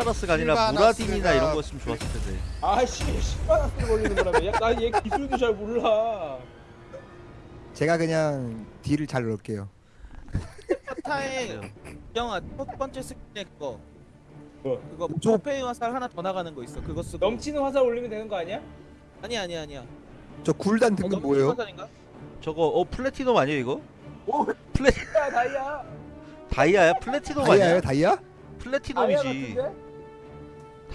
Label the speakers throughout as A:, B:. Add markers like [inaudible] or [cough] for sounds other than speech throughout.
A: 시바라스가 아니라 무라딘이나 이런 거였으면 좋았을 텐데.
B: 아씨 10만원을 걸리는 거라며 야나얘 기술도 잘 몰라
C: 제가 그냥 딜을 잘 넣을게요.
D: 타의 영아 첫 번째 스킬에 그거
B: 뭐?
D: 그거
C: 저-
D: 부페이 화살 하나 더 나가는 거 있어 그거 쓰고
B: 넘치는 화살 올리면 되는 거 아니야?
D: 아니야 아니야 아니야
C: 저 굴단 등급
D: 넘치는
C: 뭐예요?
D: 화살인가?
A: 저거 어 플래티넘 아니에요 이거?
B: 오
A: 플래
B: 야 다이아
A: 다이아야? 플래티넘 아니야?
C: 다이아?
B: 다이아
A: 플래티넘이지.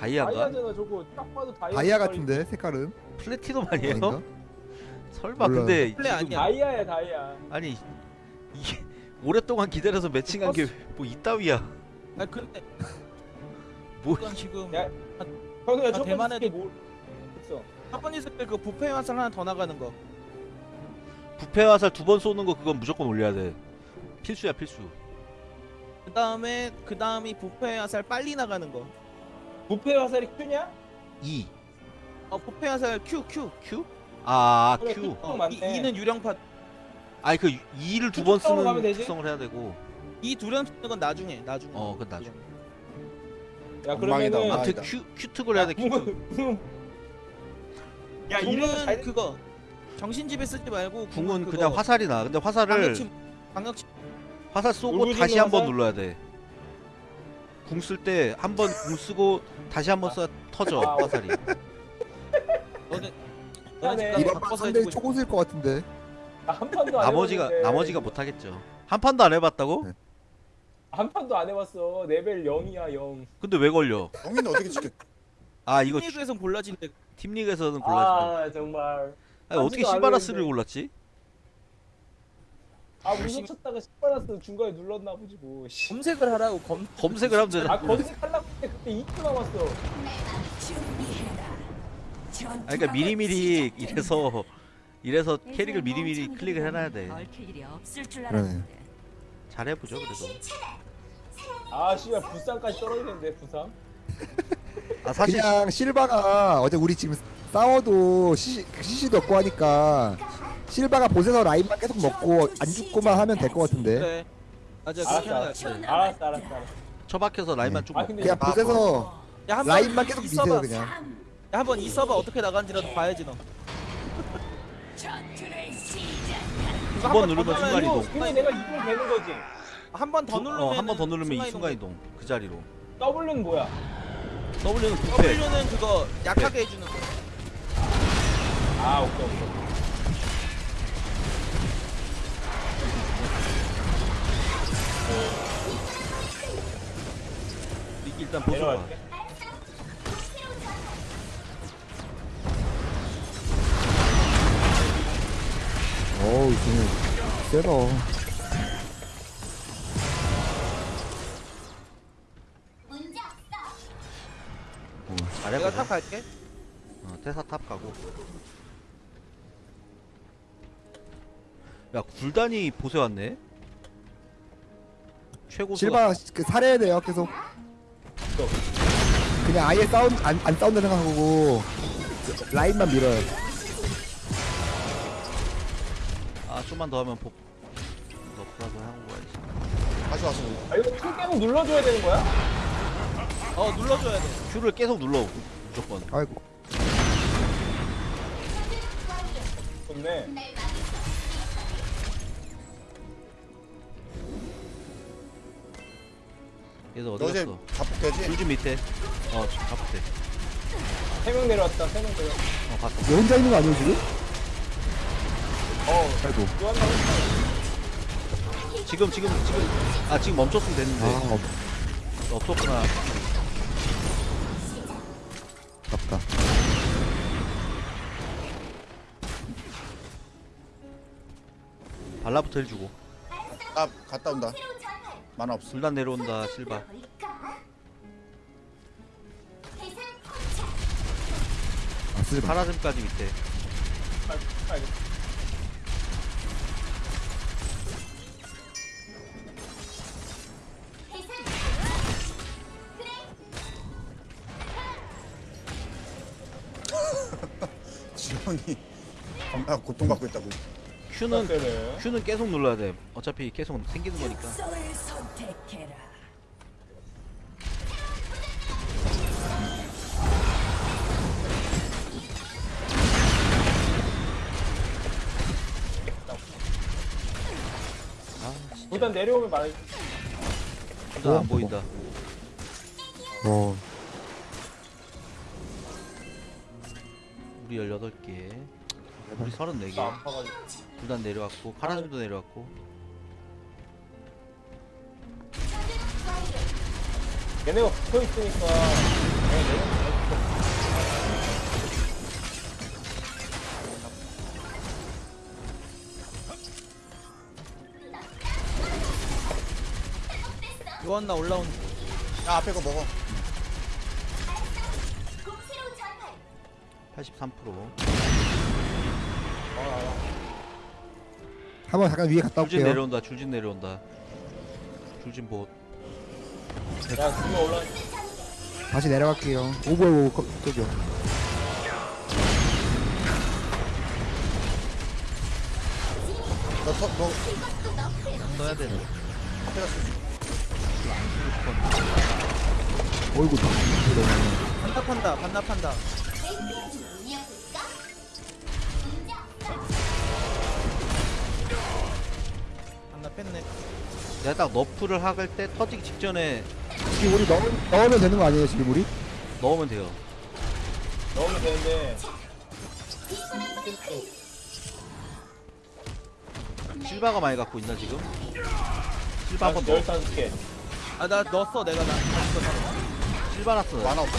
A: 다이아인가?
B: 다이아잖아 저거 딱 봐도 다이아
C: 다이아. 같은데 색깔은?
A: 플래티넘 아니에요?
C: 아닌가? [laughs]
A: 설마
C: 몰라요.
A: 근데
D: 플레
A: 지금-
D: 아니야.
B: 다이아야 다이아
A: 아니 이게 오랫동안 기다려서 매칭한 게 뭐 이따위야.
D: 아 근데 [laughs]
A: 뭐
D: 지금
B: 야, 형이야
D: 아,
B: 첫 번째
D: 대만에도
B: 스킬 뭐 있어
D: 첫 번째 스킬 그 부페이 화살 하나 더 나가는 거
A: 부패 화살 두 번 쏘는 거 그건 무조건 올려야 돼. 필수야 필수.
D: 그 다음에 그 다음이 부페이 화살 빨리 나가는 거
B: 부패 화살이 Q냐?
A: 2
D: 어, 부페이 화살 Q
A: QQ? 아
B: 그래,
A: Q.
B: Q.
D: 어,
B: 맞네.
D: 이는 유령팟
A: 아니 그 2를 두 번
B: 특성으로 가면
A: 쓰는
B: 되지?
A: 특성을 해야 되고.
D: 이 두령 쓰는 건 나중에 나중에
A: 어 그건 나중.
B: 야
C: 엉망이다,
B: 그러면은
C: 엉망이다.
A: 아무튼 Q Q 특을 해야 돼. Q 특. [laughs]
B: 야
D: 궁은
B: 잘
D: 그거 정신집에 쓰지 말고
A: 궁은 그냥 화살이 나. 근데 화살을
D: 방역침 방역침
A: 화살 쏘고
B: 울부짖는
A: 다시 한 번
B: 화살?
A: 눌러야 돼. 궁 쓸 때 한 번 궁 쓰고 다시 한 번 쏴 터져
B: 아,
A: 화살이.
D: 너네
B: 미안해.
D: 너네 집까지
C: 이번 판
D: 바꿔서
C: 상당히
D: 해주고
C: 초고수일 것 같은데.
B: 아, 한 판도 안
A: 나머지가
B: 해봤는데.
A: 나머지가 못 하겠죠. 한 판도 안 해봤다고?
C: 네.
B: 한 판도 안 해봤어 레벨 0이야 0
A: 근데 왜 걸려?
C: 영희는 어떻게 지켰?
A: 아 이거
D: 팀리그에선 골라진대
A: 팀 리그에서는 골라진다.
B: 아 정말
A: 아니, 어떻게
B: 하지도
A: 시바라스를
B: 않았는데.
A: 골랐지?
B: 아 무슨 쳤다가 10받았어 중간에 눌렀나 보지 뭐 씨.
D: 검색을 하라고 검
A: 검색을 하면 되잖아.
B: 아 검색하려고 했는데 그때 2초 남았어
A: 아 그러니까 미리미리 이래서 이래서 캐릭을 미리미리 클릭을 해놔야 돼.
E: 줄
C: 그러네.
A: 잘해보죠 그래도.
B: 아 씨발 부상까지 떨어지는데 부상 [laughs]
A: 아 사실
C: 그냥 실바가 어제 우리 지금 싸워도 시시 시시도 없고 하니까 실바가 보세서 라인만 계속 먹고 안 죽고만 하면 될 것 같은데.
D: 그래 맞아 그렇게 하는
B: 알았어. 알았어 알았어 알았어 알았어.
A: 처박혀서 라인만 쭉
B: 아
A: 먹고.
B: 근데
C: 그냥 보세서
D: 야 한번
C: 라인만 계속
D: 이
C: 미세요
D: 서버
C: 그냥.
D: 야 한번 이 서버 어떻게 나가는지라도 봐야지 너.
A: 두번 누르면 순간 이동.
B: 근데 내가 이걸 되는 거지.
D: 한번 더 누르면
A: 어 한 번 더 누르면 이 순간 이동 그 자리로.
B: W는 뭐야?
A: W는 부패.
D: W는 그거 약하게 해주는 거.
B: 아 오케이 오케이
A: 일단 보조.
B: 내려갈게
C: 어우 지금 세다.
D: 내가
A: 잘해보자.
D: 탑 갈게
A: 어, 태사 탑 가고. 야 굴단이 봇에 왔네. 최고
C: 실바 그 살해야 돼요 계속. 그냥 아예 싸운 안, 안 싸운다 생각하고 라인만 밀어요.
A: 아 좀만 더 하면 복. 너프라도 하고 가야지.
C: 다시 왔어.
B: 아 이거 킬 계속 눌러줘야 되는 거야?
D: 어 눌러줘야 돼
A: 큐를 계속 눌러 무조건.
C: 아이고.
B: 좋네
A: 얘도 어디
F: 어제
A: 갔어?
F: 자폭되지?
A: 줄좀 밑에. 어 지금 잡대.
B: 3명 내려왔다 3명 내려왔다
A: 어 봤어.
C: 얘 혼자 있는 거 아니에요 지금?
B: 어
C: 아이고.
B: 또한 명
A: 지금 지금 지금 아 지금 멈췄으면
C: 아
A: 됐는데
C: 어,
A: 없었구나.
C: 아깝다.
A: 발라부터 해주고.
F: 아 갔다 온다 만화 없어
A: 불단 내려온다 실바.
C: 아 마.
A: 파라즘까지 밑에. [laughs]
F: 지원이 겁나 고통받고 있다고
A: Q는 Q는 아, 계속 눌러야 돼. 어차피 계속 생기는 거니까.
B: 일단 내려오면 말.
A: 나안 보인다.
C: 어.
A: 우리 18개. 우리 34개.
B: 나 아파가지고.
A: 둘다 내려왔고 파란색도 내려왔고.
B: 얘네가 붙어 있으니까. 내가 내려오면
D: 요한 나 올라온
F: 야 앞에 거 먹어
A: 83%.
C: 한번 잠깐 위에 갔다
A: 줄진
C: 올게요
A: 내려온다. 줄진 내려온다. 줄진 봇.
B: 야, 그거 올라.
C: 다시 내려갈게요 오버 거- 저기요
F: 너, 서, 너
A: 써야 되는.
C: 어이구
D: 반납한다 반납한다 반납했네
A: 내가 딱 너프를 hak을 때 터지기 직전에
C: 지금 우리 넣, 넣으면 되는 거 아니에요 지금 우리?
A: 넣으면 돼요.
B: 넣으면 되는데.
A: 실바가 많이 갖고 있나 지금? 실바 한번 넣어.
B: 열다섯 개.
D: 아나 넣었어 내가 나
A: 실바 났어. 나,
F: 만화 없어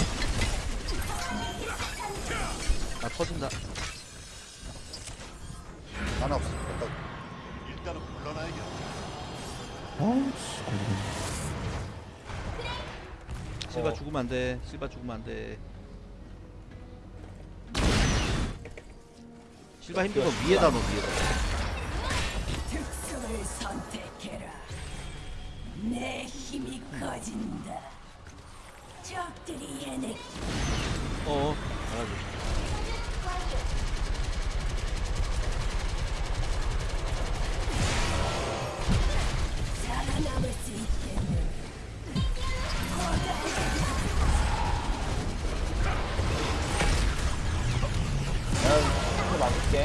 A: 나 터진다.
C: 걸리겠네
A: 실바
B: 어.
A: 죽으면 안 돼. 실바 죽으면 안 돼. 실바 힘들어 위에다 넣어 위에다.
E: 내 힘이 커진다. 적들이 해내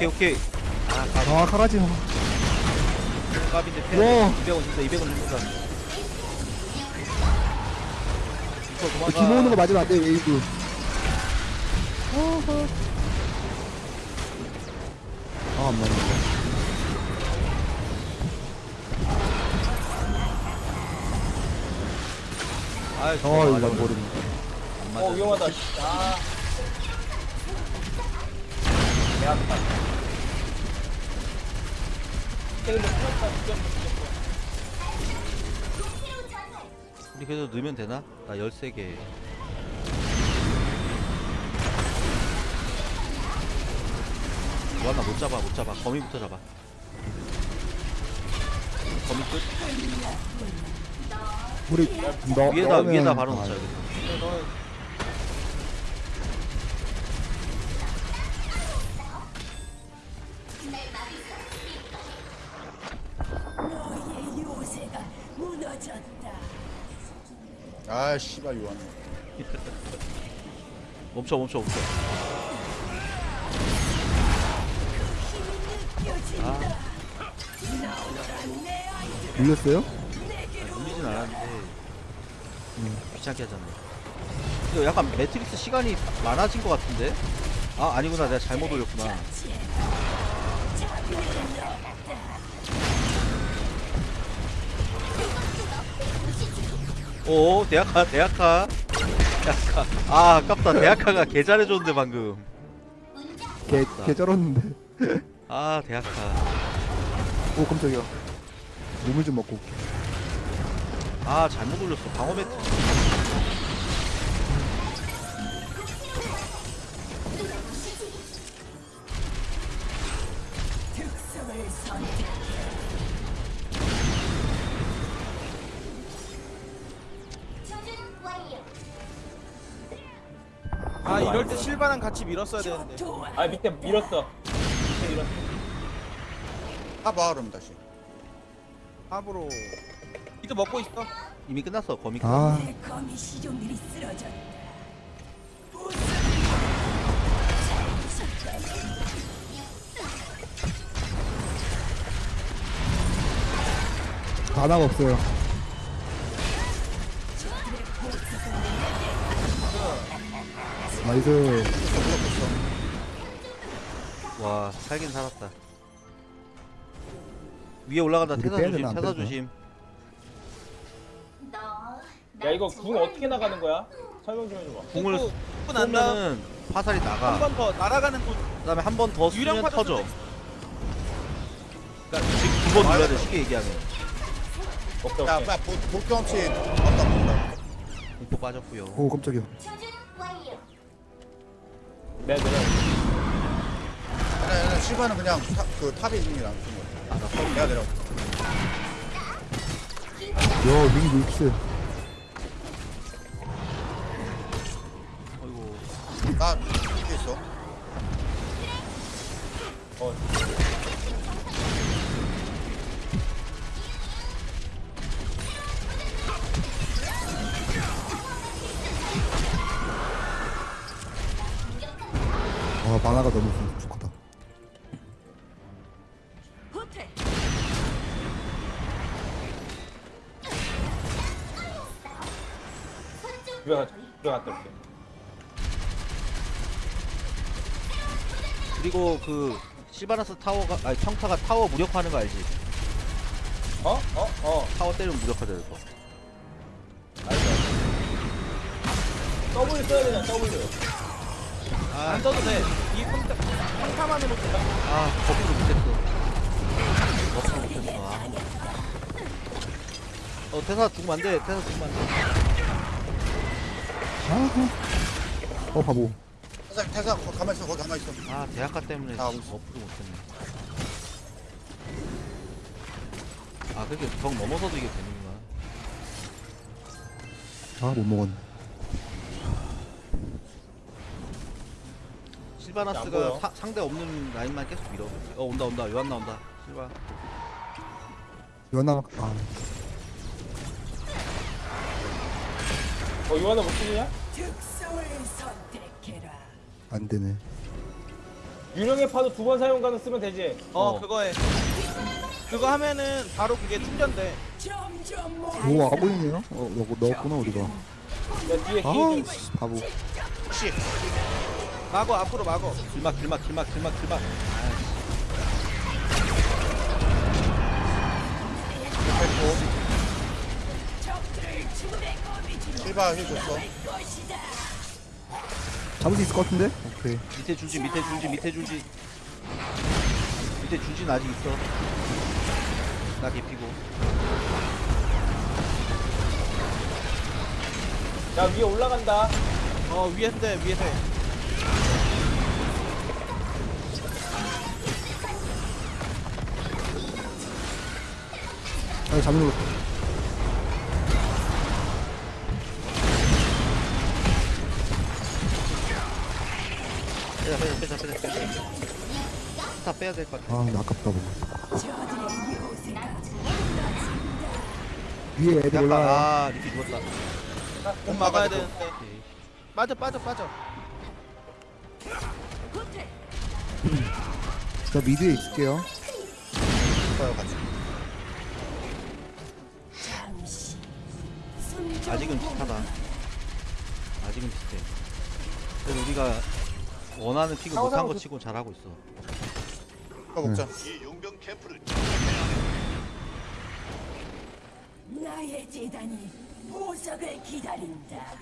A: 오케이 오케이. 아, 가,
C: 아 카라지
A: 갑인데 패.
C: 와.
A: 200원 준다. 200원 준다. 이거 도망가.
C: 김 오는 거 맞으면 안돼 웨이브 아안 맞네
A: 아,
C: 어
A: 저거
C: 이거. 모르네
A: 안 맞아.
B: 어, 위험하다. 아. 개 아파. 근데 풀었다, 죽였어, 죽였어.
A: 우리 그래도 넣으면 되나? 나 13개. 뭐하나 못 잡아 못 잡아 거미부터 잡아 거미 끝
C: 우리 너
A: 위에다 위에다 바로
C: 아,
A: 넣자 여기
F: 아 씨발 요한
A: 멈춰 멈춰 멈춰.
C: 밀렸어요?
A: 물리진 않았는데 귀찮게 하잖아 이거 약간 매트릭스 시간이 많아진 것 같은데? 아 아니구나. 내가 잘못 올렸구나 오 대학가 대학가 대학가 아 아깝다. 대학가가 개 잘해줬는데 방금.
C: 개, 개 쩔었는데.
A: 아 대학가
C: 오 깜짝이야. 우물 좀 먹고 올게.
A: 아 잘못 올렸어. 방어 매트
D: 밀었어야 되는데.
B: 아, 밑에 밀었어. 밑에 밀었어.
F: 타봐 그럼 다시
D: 합으로 이도 먹고 있어
A: 이미 끝났어 거미
E: 아내 거미 시종들이 쓰러졌다.
C: 만화가 없어요. 나이스.
A: 와 살긴 살았다. 위에 올라간다.
C: 우리
A: 태사
C: 빼야
A: 조심
C: 안
A: 태사? 조심.
B: 야 이거 궁 어떻게 나가는 거야? 설명 좀 해줘봐.
A: 궁을 쏘면은 화살이 나가.
D: 한번더 날아가는 곳.
A: 그 다음에 한 번 더
D: 유령
A: 쏘면
D: 파도
A: 터져.
D: 쏘고
A: 그러니까 지금 두 번 눌러야 돼. 쉽게 얘기하면.
B: 오케이
F: 야,
B: 오케이.
F: 야, 볼- 볼 경치 어떤 건가?
A: 공포 빠졌고요.
C: 오 깜짝이야.
B: 네 내려
F: 아니, 아니, 시바는 그냥 타, 그 탑에 있는 게 나은 거 같아. 내가 내려.
C: 요윙 믹스.
A: 어이구
F: 나 이렇게 있어.
B: 어
C: 아 만화가 너무
B: 갔다 올게
A: 그리고 그 실바나스 타워가 아니 평타가 타워 무력화하는 거 알지?
B: 어? 어? 어.
A: 타워 때리면 무력화될 거.
B: 알죠 W 써야 되냐 W.
D: 안 써도 돼이 평타 평타만으로 된다
A: 아 거꾸로 못했어. 거꾸로 못했어. 아. 어 태사 죽으면 안돼 태사 죽으면 안돼
C: 아. 어 바보.
F: 태사, 태사, 거기 가만히 있어, 거기 가만히 있어.
A: 아 대학가 때문에
F: 아,
A: 지금 거꾸로 못했네 아 그렇게 벽 넘어서도 이게 되는구나
C: 아 못 먹었네.
B: 안
A: 실바나스가
B: 보여.
A: 사- 상대 없는 라인만 계속 밀어 어 온다 온다 요한 나온다 실바
C: 연나 아
B: 어 요한아 못 쓰냐?
E: 특성을 선택해라.
C: 안 되네.
B: 유령의 파도 두 번 사용 가능 쓰면 되지
D: 어,
A: 어.
D: 그거 해 그거 하면은 바로 그게 충전돼
C: 오 아보이네요. 어 넣, 넣었구나 우리가.
B: 야 뒤에
C: 아
B: 뒤에 좀
C: 씨, 바보.
D: 막어 앞으로 막어
A: 길막 길막 길막 길막 길막
E: 적들을 주내
F: 시바 힐 줬어.
C: 잡을 수 있을 것 같은데? 오케이.
A: 밑에 줄지 밑에 줄지 밑에 줄지 밑에 줄지는 아직 있어 나 개피고
B: 야 위에 올라간다
D: 어 위에서 돼 위에서
C: 해아 잡는 거.
A: 빼자 빼자 빼자 다 빼야 될 것 같아
C: 아 아깝다 보고.
E: 요새가
C: 위에 애들 올라와.
A: 약간 아 리피 죽었다
D: 못 막아야 되는데
A: 오케이.
D: 빠져 빠져 빠져.
C: 저 미드에 있을게요.
F: 시바요 같이.
A: 아직은 비슷하다 아직은 비슷해 그래도 우리가 원하는 픽을 못한
B: 상상은
A: 거
B: 그-
A: 치고 잘하고 있어
F: 이거 먹자.
E: 나의 재단이 보석을 기다린다.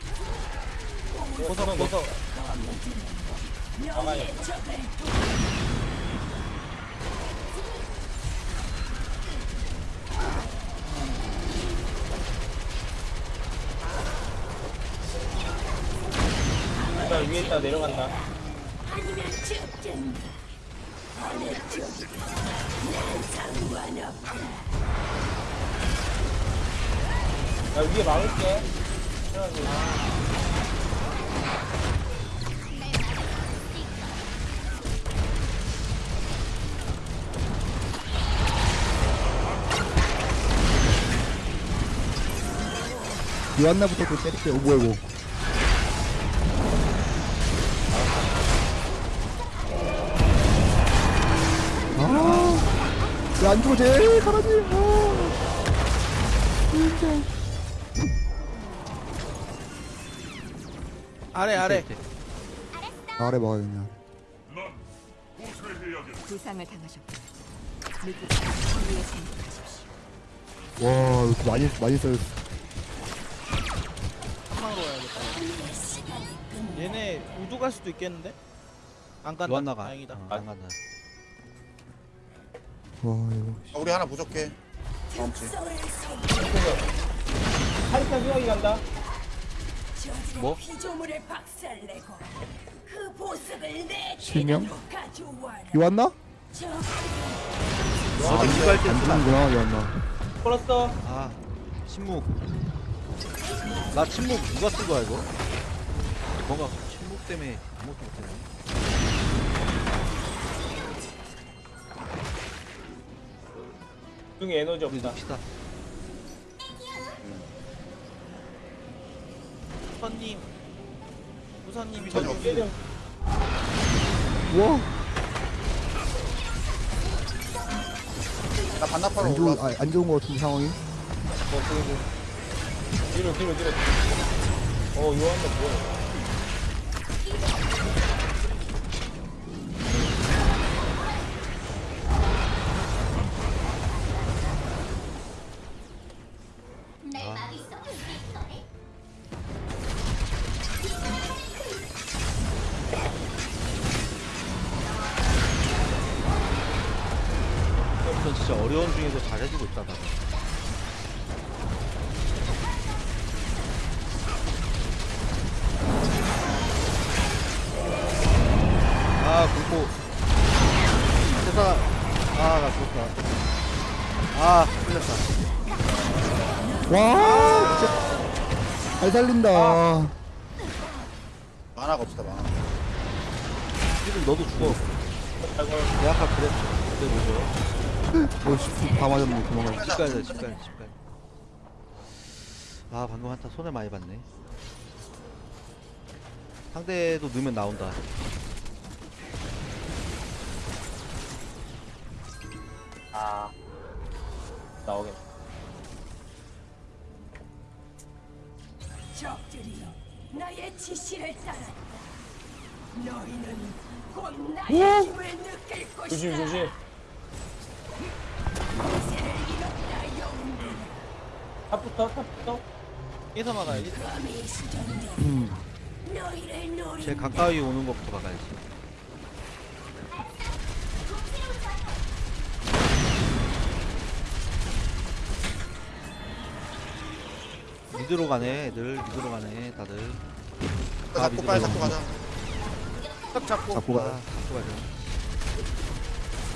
B: 보석 보석
E: 너의 적을
B: 일단 위에 있다 내려간다
E: 죽든다. 어느 쪽? 난 상관없다.
B: 야 위에 막을게
C: 요한나부터 또 때릴게요. 오 뭐야 이거. 왜안 죽어 쟤 가라지. 아.
D: 아래 아래
A: 밑에.
C: 아래 먹어요 그냥
G: 부상을 당하셨고 미국 위에 생각하십시오.
C: 와 이렇게 많이 많이 써요
D: 와야겠다 얘네 우주 갈 수도 있겠는데? 안 간다
A: 나가
D: 다행이다
A: 어, 안 간다
C: 와 이거
F: 아, 우리 하나 부족해.
E: 특성을 선
B: 하리타 수영이 간다
A: 뭐?
E: 그
C: 실명?
E: 재단으로 가져와라.
C: 요왔나?
E: 저
A: 어제 기부할
C: 때안
A: 쓰나
C: 주는구나 요왔나
B: 걸었어
A: 아 침묵 나 침묵 누가 쓴 거야 이거 뭔가 침묵 때문에 아무것도 못했네
B: 중에 에너지
A: 우리
B: 없다.
A: 눕시다.
D: 우선님 우선님
F: 전혀
D: 저기.
B: 깨져
C: 와.
F: 나 반납하러
C: 안 좋은
F: 올라왔어.
C: 아, 안 좋은 거 같은 상황이?
B: 뭐 그거 뒤로 뒤로 뒤로. 어 요한도 뭐야
C: 살린다
F: 만화가 없다, 만화.
A: 지금 너도 죽어 내가 아까 그랬어 그때 뭐죠
C: 어, 다 맞았네 도망가
A: 집 가야 돼, 집 가야 돼, 집 가야 돼. 아, 방금 한타 손해 많이 봤네. 상대도 넣으면 나온다.
B: 조심 조심. 탑부터 탑부터
D: 깨서 막아야지
C: 음.
A: 제일 가까이 오는 것부터 막아야지. 미드로 가네, 애들. 미드로 가네, 다들. 아,
F: 잡고
A: 미드로
F: 빨리
A: 가네.
F: 잡고 가자.
A: 딱 잡고.
C: 잡고
A: 아,
C: 가자.
A: 잡고 가자.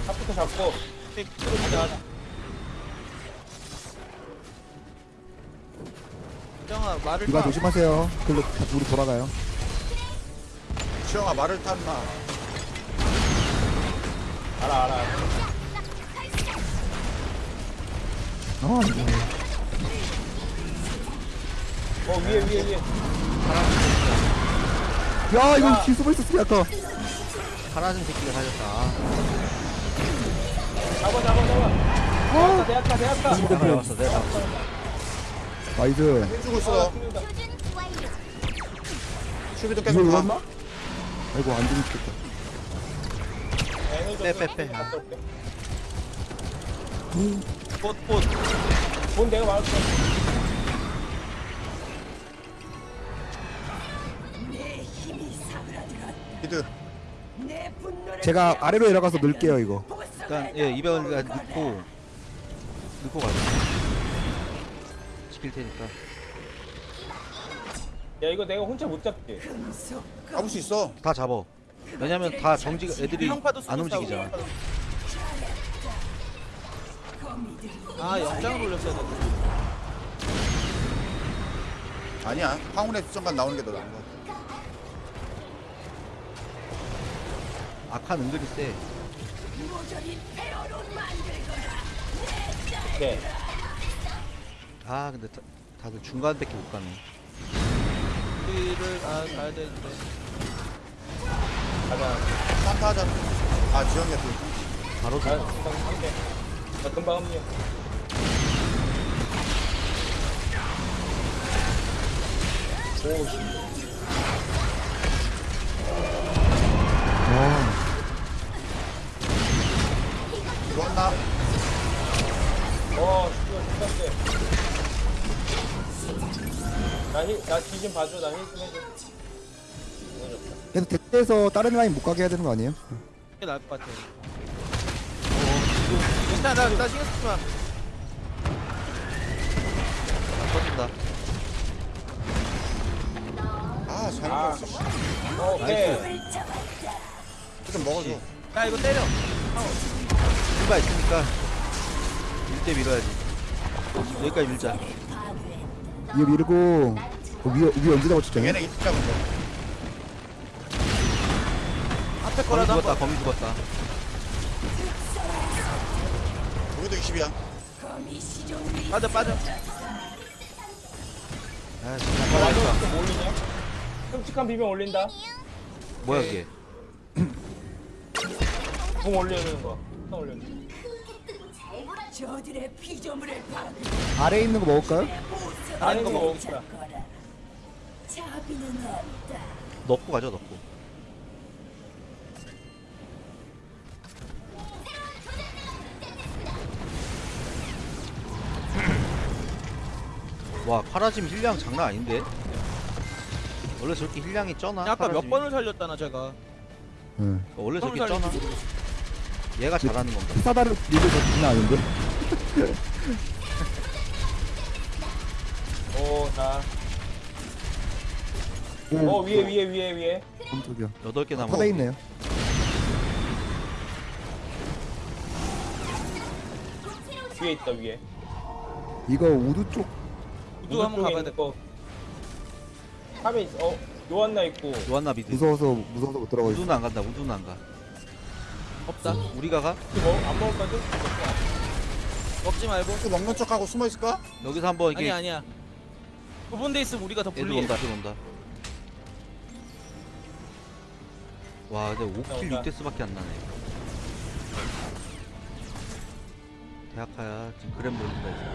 B: 탑부터 잡고
D: 끌어보자. 정아 말을
C: 이거
D: 타.
C: 조심하세요. 글로 우리 돌아가요.
F: 시영아, 말을 탔나?
B: 알아 알아
C: 아. 이거
B: 어 위에 위에 위에.
C: 야 이거 뒤 숨어 있었어 아까.
A: 파란색 새끼가 살렸다. 아,
B: 잡아 잡아 잡아 대학가 대학가 대학가
A: 내가 잡았어, 내가 잡았어.
C: 나이스
F: 있어. 수비도 계속
C: 이거
F: 가.
C: 울었나? 아이고 안 죽겠다
A: 빼, 빼, 빼. 아.
D: 꽃꽃
B: 돈 내가
E: 힘이 사그라들었다.
F: 미드.
C: 제가 아래로 내려가서 넣을게요 이거
A: 일단, 예, 200원 넣고, 넣고 가자. 지킬 테니까.
B: 야 이거 내가 혼자 못 잡지
F: 잡을 수 있어.
A: 다 잡어. 왜냐면 다 정지가 애들이 안. 움직이잖아.
D: 아 영장을 올렸어야 되는데
F: 아니야. 황혼의 수정관 나오는 게 더 나은 거 같아.
A: 악한 은근히 세.
E: 만들거라.
A: 네아 근데 다, 다들 중간밖에 못 가네.
D: 우리를 아 가야 되는데
B: 가자
F: 산타 하자. 아, 지영이가 또.
A: 바로 아서
B: 금방 한대 나 금방
F: 좋았나?
B: 어, 죽였대. 나 힐, 나뒤좀 봐줘. 나 힐 좀 해줘.
C: 그래서 대체해서 다른 라인 못 가게 해야 되는 거 아니에요?
D: 이게 나을 것 같아. 일단 나, 나 신경 쓰지 마.
A: 터진다
F: 아, 잘못했어. 씨.
B: 어, 오케이.
F: 좀 먹어줘.
D: 야 이거 때려.
A: 실바 있으니까 밀대 밀어야지 여기까지 밀자
C: 위에 밀고 어, 위에 위에 언제 잡아줬죠?
F: 얘네 이트 잡은 거.
D: 앞에
A: 거미
D: 거라도
A: 죽었다. 거미 죽었다
F: 우리도 20이야.
D: 빠져 빠져.
A: 아
B: 야,
A: 진짜
B: 다좀 올리냐? 끔찍한 비명 올린다.
A: 뭐야 그게
B: 공 올려주는 거. 공 올려주는
E: 저들의 피조물을 파괴
C: 아래에 있는 거 먹을까요?
B: 거. 아는 거 먹읍시다.
E: 거라. 자비는 없다.
A: 넣고 가죠 넣고 와 카라짐 힐량 장난 아닌데 원래 저렇게 힐량이 쩌나?
D: 아까 몇
A: 카라짐이?
D: 번을 살렸다나 제가.
C: 응.
A: 원래 저렇게 쩌나? 얘가 잘하는 건가?
C: 사다를 밀고 저 장난 아닌데?
B: 오, 자.
C: 오,
B: 어, 위에, 위에, 위에, 위에.
C: 깜짝이야.
A: 여덟 개 남아
C: 퍼져 있네요.
B: 위에 있다, 위에.
C: 이거 우두 쪽
D: 우두 한번 가봐야 돼.
B: 거. 탑에 있어. 어, 요한나 있고.
A: 요한나 미드
C: 무서워서 무서워서 못 들어가고 있어.
A: 우두는 안 간다 우두는 안 가
D: 없다.
A: 우리가 가?
B: 이거 먹, 안 먹을 거지?
D: 먹지 말고.
F: 또 먹는 척하고 숨어 있을까?
A: 여기서 한번 이게
D: 아니야 아니야. 구분돼 있으면 우리가 더
A: 애들
D: 불리해.
A: 온다 애들 온다 와 근데 5킬
B: 온다.
A: 6데스밖에 안 나네 대학하야 지금 그램 돌린다 이제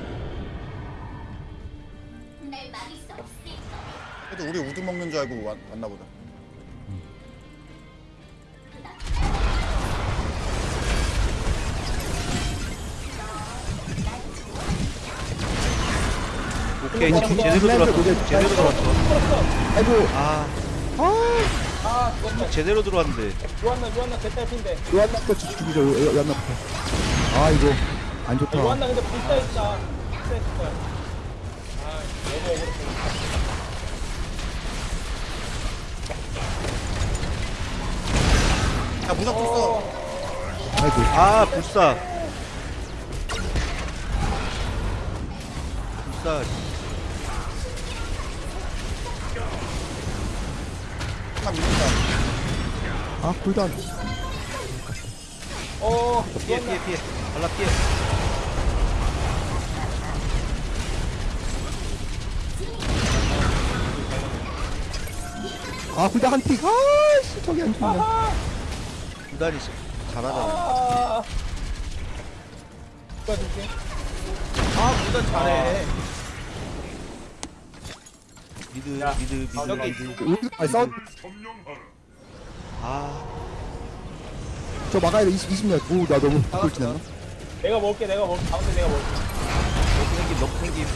F: 그래도 우리 우두 먹는 줄 알고 왔, 왔나 보다.
A: 오케이
C: 어,
A: 지금
C: 어,
A: 제대로
C: 어,
A: 들어왔어
C: 어,
A: 제대로 들어왔어
C: 아이고
A: 아
B: 아, 죽었다.
A: 제대로 들어왔는데
B: 요한나, 요한나 개딸핀데.
C: 요한나부터 죽이죠. 요- 요한나부터. 아 이거 안
B: 아,
C: 좋다.
B: 요한나 근데 불사 있다. 불사 있을 거야. 아, 너무 억울했어.
F: 야, 무적 떴어.
C: 아이고.
A: 아 불사 불사
C: 아 쿨다운.
B: 어,
A: 피해. 피해 피해 발라 피해
C: 아 쿨다운 한 틱. 아씨 저기 안 죽네.
A: 구단이 잘하잖아
B: 아. 줄게?
D: 아 잘해.
A: 미드
B: 야,
A: 미드 미드
B: 아,
A: 미드
C: 우리 아 싸우.
A: 아
C: 저 막아야 돼. 20 20년. 오나 너무 꿀 지났나?
B: 내가 먹을게, 내가 먹을게. 가운데 내가 먹을게.
A: 너무 생김 너무 생김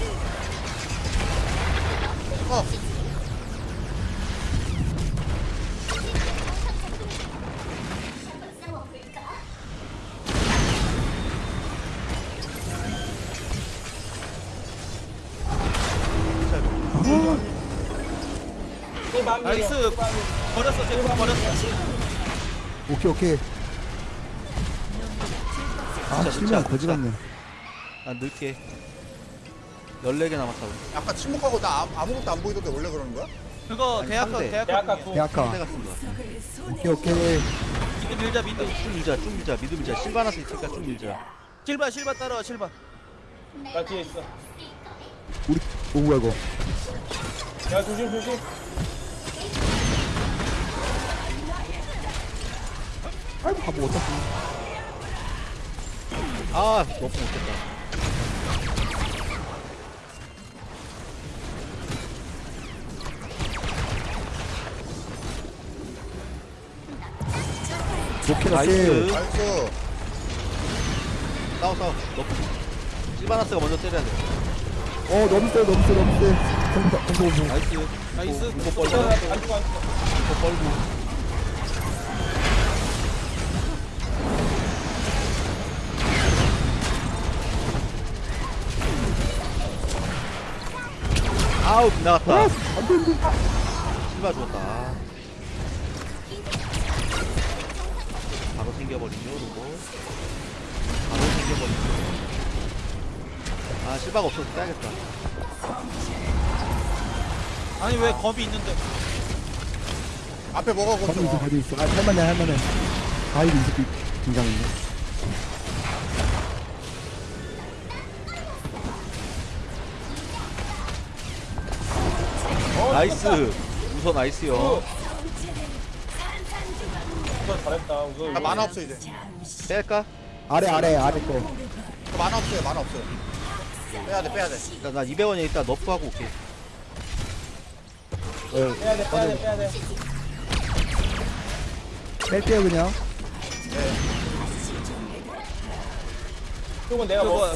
F: 어,
C: 오케이 오케이. 아
A: 진짜
C: 실명. 거지 같네.
A: 난 늘게 14개 남았다고
F: 아까 침묵하고 나 아무- 아무것도 안 보이던데 원래 그러는 거야?
D: 그거
A: 아니,
D: 대학가
A: 상대.
D: 대학가
B: 대학가
D: 중이야.
B: 구.
C: 대학가.
A: 상대가 쓴 거야
C: 오케이 오케이.
D: 미드 밀자 미드.
A: 쭉 밀자 쭉 밀자 미드 밀자 실바나스 있으니까 쭉 밀자
D: 실바 실바 따라와 실바.
B: 나 뒤에 있어.
C: 우리 오 뭐야 이거.
B: 야, 조심, 조심.
C: 아이고 바보 어차피
A: 아 너프 못했다.
C: 좋게
A: 나이스. 싸워 싸워. 너프 실바나스가 먼저 때려야 돼
C: 어 너무 세 너무 세 너무 세.
A: 나이스.
D: 나이스.
A: 공포 벌고. 공포 벌고. 아우 빗나갔다. 실바 죽었다. 아. 바로 생겨버리죠, 이거. 바로 생겨버리죠. 아, 실바가 없어서 빼야겠다.
D: 아니 왜 겁이 있는데?
F: 앞에 먹어
C: 가지고 있어. 가지고 있어 아 할만해 할만해 가이드 이 새끼 등장했네
A: 나이스. 우선 나이스요.
B: 우선 잘했다. 우선.
F: 나 만화 없어 이제.
A: 뺄까?
C: 아래 아래 아래 거
F: 저 만화 없어요. 만화 없어요. 빼야 돼 빼야 돼.
A: 나, 나 200원에 일단 너프하고 올게.
C: 어,
B: 빼야 돼 빼야 돼 빼야 돼.
C: 뺄게요 그냥
B: 이건 내가 먹어.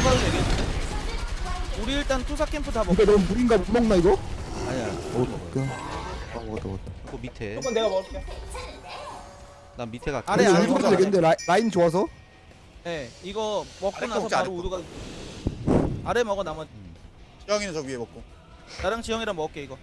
D: 투사도 되겠는데? 우리 일단 투사 캠프 다 먹.
C: 이거 너무 물인가 못 먹나 이거?
A: 아니야.
C: 어 그냥 아 먹었다 먹었다
A: 그 밑에.
B: 이건 내가 먹을게.
A: 난 밑에 갈게.
D: 아래, 아래
C: 일부러
F: 먹자,
C: 되겠는데 라인, 라인 좋아서
D: 네, 이거 먹고
F: 아래
D: 나서
F: 먹자,
D: 바로
F: 아래 거.
D: 우두가 아래 먹어 나머.
F: 지영이는 저 위에 먹고.
D: 나랑 지영이랑 먹을게 이거.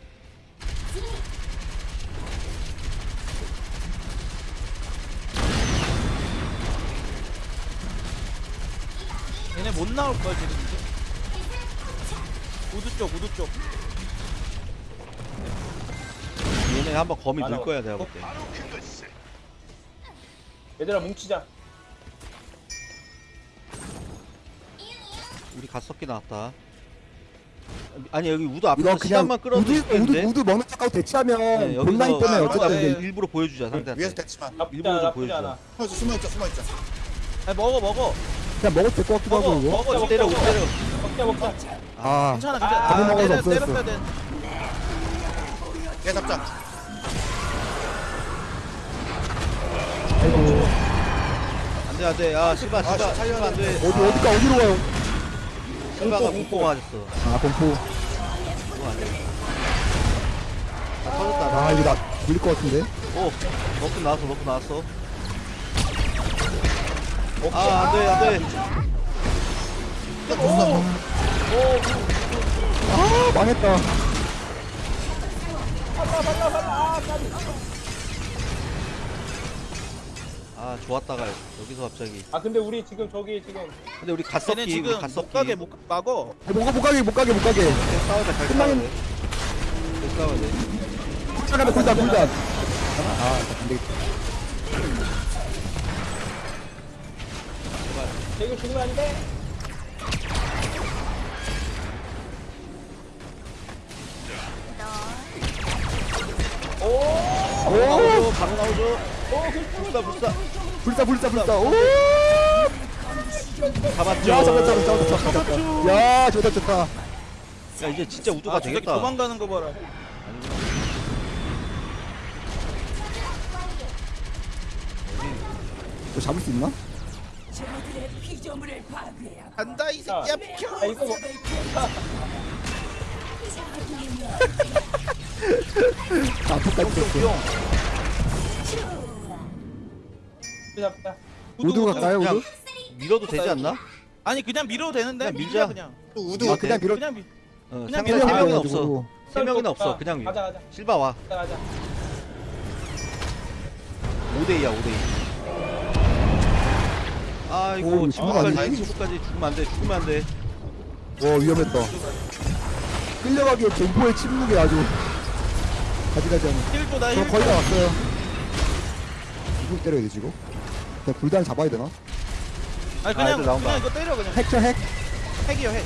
D: 얘네 못 나올 걸 지금 이제. 우두 쪽, 우두 쪽.
A: 얘네 한번 거미. 넣을 거야 내가 볼 때.
B: 얘들아 뭉치자.
A: 우리 갓석기 나왔다. 아니 여기 우드 앞에서
C: 이거 그냥
A: 시간만 끌어도
C: 우드 우드
A: 되는데.
C: 우드 먹는 척하고 대치하면
A: 네, 여기서
C: 본라인 때문에 어쨌든
D: 네.
C: 이제
A: 일부러 보여주자
F: 위에서
A: 상대한테.
F: 대치만.
B: 나쁘지
A: 일부러
B: 않아
A: 좀
B: 나쁘지
A: 보여줘.
B: 않아.
F: 숨어 숨어 있자 숨어 있자.
D: 아니 먹어, 먹어,
C: 그냥 먹어도 될것 같기도
D: 먹어,
C: 하고 이거
D: 먹어.
A: 때려 우두 때려.
B: 먹자 먹자.
C: 아
D: 괜찮아, 괜찮아.
B: 아,
D: 아,
C: 먹어서
D: 때려,
C: 없어졌어.
D: 때렸어야 돼.
F: 얘 잡자.
C: 아이고
A: 안돼 안돼. 야 실바 실바
F: 아,
A: 실바 안돼.
C: 어디 어디가 어디로 가요?
A: 실바가 공포 맞았어.
C: 아 공포
A: 그거 안돼. 다 터졌다.
C: 아 이거 나 물릴 것 같은데
A: 오 먹고 나왔어 먹고 나왔어. 아 안 돼 안돼.
C: 아 망했다
A: 아 좋았다가 여기서 갑자기.
B: 아 근데 우리 지금 저기 지금
A: 근데 우리
D: 얘네
A: 갓석기 우리
D: 지금 못
A: 갓석기.
D: 가게 못 가- 막어.
C: 아, 못, 가- 못 가게 못 가게 못 가게
A: 잘 싸우자 잘 싸워야 돼. 잘 싸워야 돼.
C: 잠깐만 굴단 굴단 아 안 되겠다
B: 이거 죽으면 안 돼.
C: 오
A: 나오죠 바로 나오죠. 불사 불사.
C: 불사 불사 불사 오
A: 잡았죠.
C: 야 잡았다 잡았다 잡았다 잡았다 야 좋다 좋다
A: 야 이제 진짜 우두가
D: 아,
A: 되겠다.
D: 도망가는 거 봐라.
C: 너 잡을 수 있나?
E: 저들의 피조물을 파괴하고
D: 간다 이 새끼야 비켜.
B: 아 이거 뭐 잡자.
C: 우두 갈까요 우두?
A: 밀어도 되지 않나?
D: 아니 그냥 밀어도 되는데
A: 그냥
D: 밀자. 그냥.
F: 또 우두
C: 아 그냥 밀어
D: 그냥 밀.
A: 어,
D: 그냥
A: 세
D: 밀어.
A: 명- 세 명은
C: 밀어가지고.
A: 없어. 세 명은 없어. 그냥 밀.
B: 가자 가자
A: 실바 와.
B: 가자 가자.
A: 5대2야 5대2. 아이고
C: 오,
A: 지금까지
F: 아니지.
A: 지금까지 죽으면 안 돼. 죽으면 안 돼.
C: 와 위험했다 끌려가기에 공포의 침묵이 아주 가지가지 하네
D: heal도 나
C: 저
D: heal.
C: 거의 다 왔어요 누구 때려야 되지 이거? 그냥 불단 잡아야 되나?
D: 아니
A: 아,
D: 그냥
A: 애들 나온다.
D: 그냥 이거 때려 그냥.
C: 핵 쳐 핵?
D: 핵이요 핵.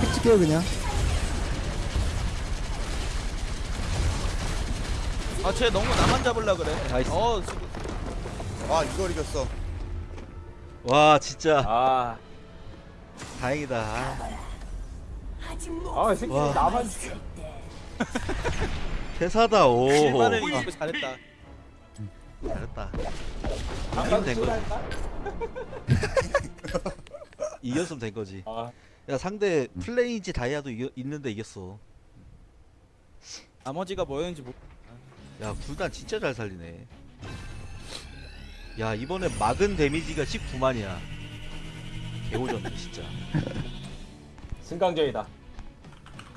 C: 핵 찍게요 그냥
D: 아쟤 너무 나만 잡으려 그래.
A: 나이스.
F: 어아 이걸 이겼어.
A: 와 진짜
B: 아.
A: 다행이다. 아,
E: 아,
B: 이 새끼
A: 와.
B: 나만
E: 때 [laughs]
A: 대사다 오 아,
D: 잘했다.
A: 잘했다 이기면 된 거지
B: 할까? [laughs]
A: 이겼으면 된 거지
B: 아,
A: 야 상대 플레이인지 다이아도 이겨, 있는데 이겼어
D: 나머지가 뭐였는지 모르.
A: 야 굴단 진짜 잘 살리네 야 이번에 막은 데미지가 19만이야. 개오졌네 진짜.
B: 승강전이다.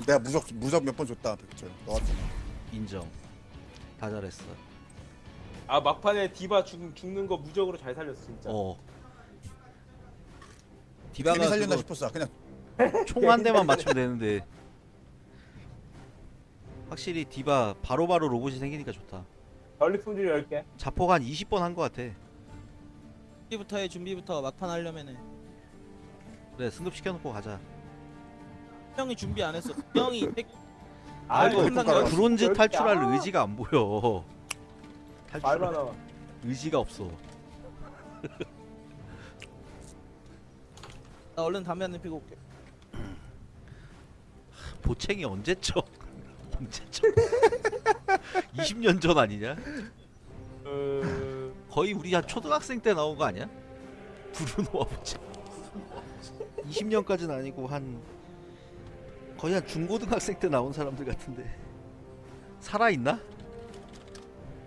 F: 내가 무적 무적 몇 번 줬다 백철 너 같은
A: 인정. 다 잘했어.
B: 아 막판에 디바 죽, 죽는 거 무적으로 잘 살렸어 진짜.
A: 어.
F: 괜히
A: 디바가
F: 살렸나
A: 그거
F: 싶었어. 그냥 [laughs]
A: 총 한 대만 맞추면 되는데. 확실히 디바 바로바로 로봇이 생기니까 좋다.
B: 전리품질 10개.
A: 자폭 한 20번 한거 같아
D: 준비부터 해 준비부터 막판 하려면은
A: 그래 승급시켜놓고 가자
D: 형이 준비 안 했어. 형이 백-
A: 아이고
F: 아이고,
D: 끝난
A: 브론즈. 탈출할
B: 아.
A: 의지가 안 보여
B: 말만
A: 탈출할
B: 나와.
A: 의지가 없어
D: 나 얼른 담배 한대 피고 올게.
A: 보챙이 언제 쳐? [laughs] 언제 쳐? [laughs] 20년 전 아니냐?
B: 어...
A: 거의 우리 한 초등학생 때 나온 거 아니야? 브루노와 보챙 20년까지는 아니고 한 거의 한 중고등학생 때 나온 사람들 같은데 살아있나?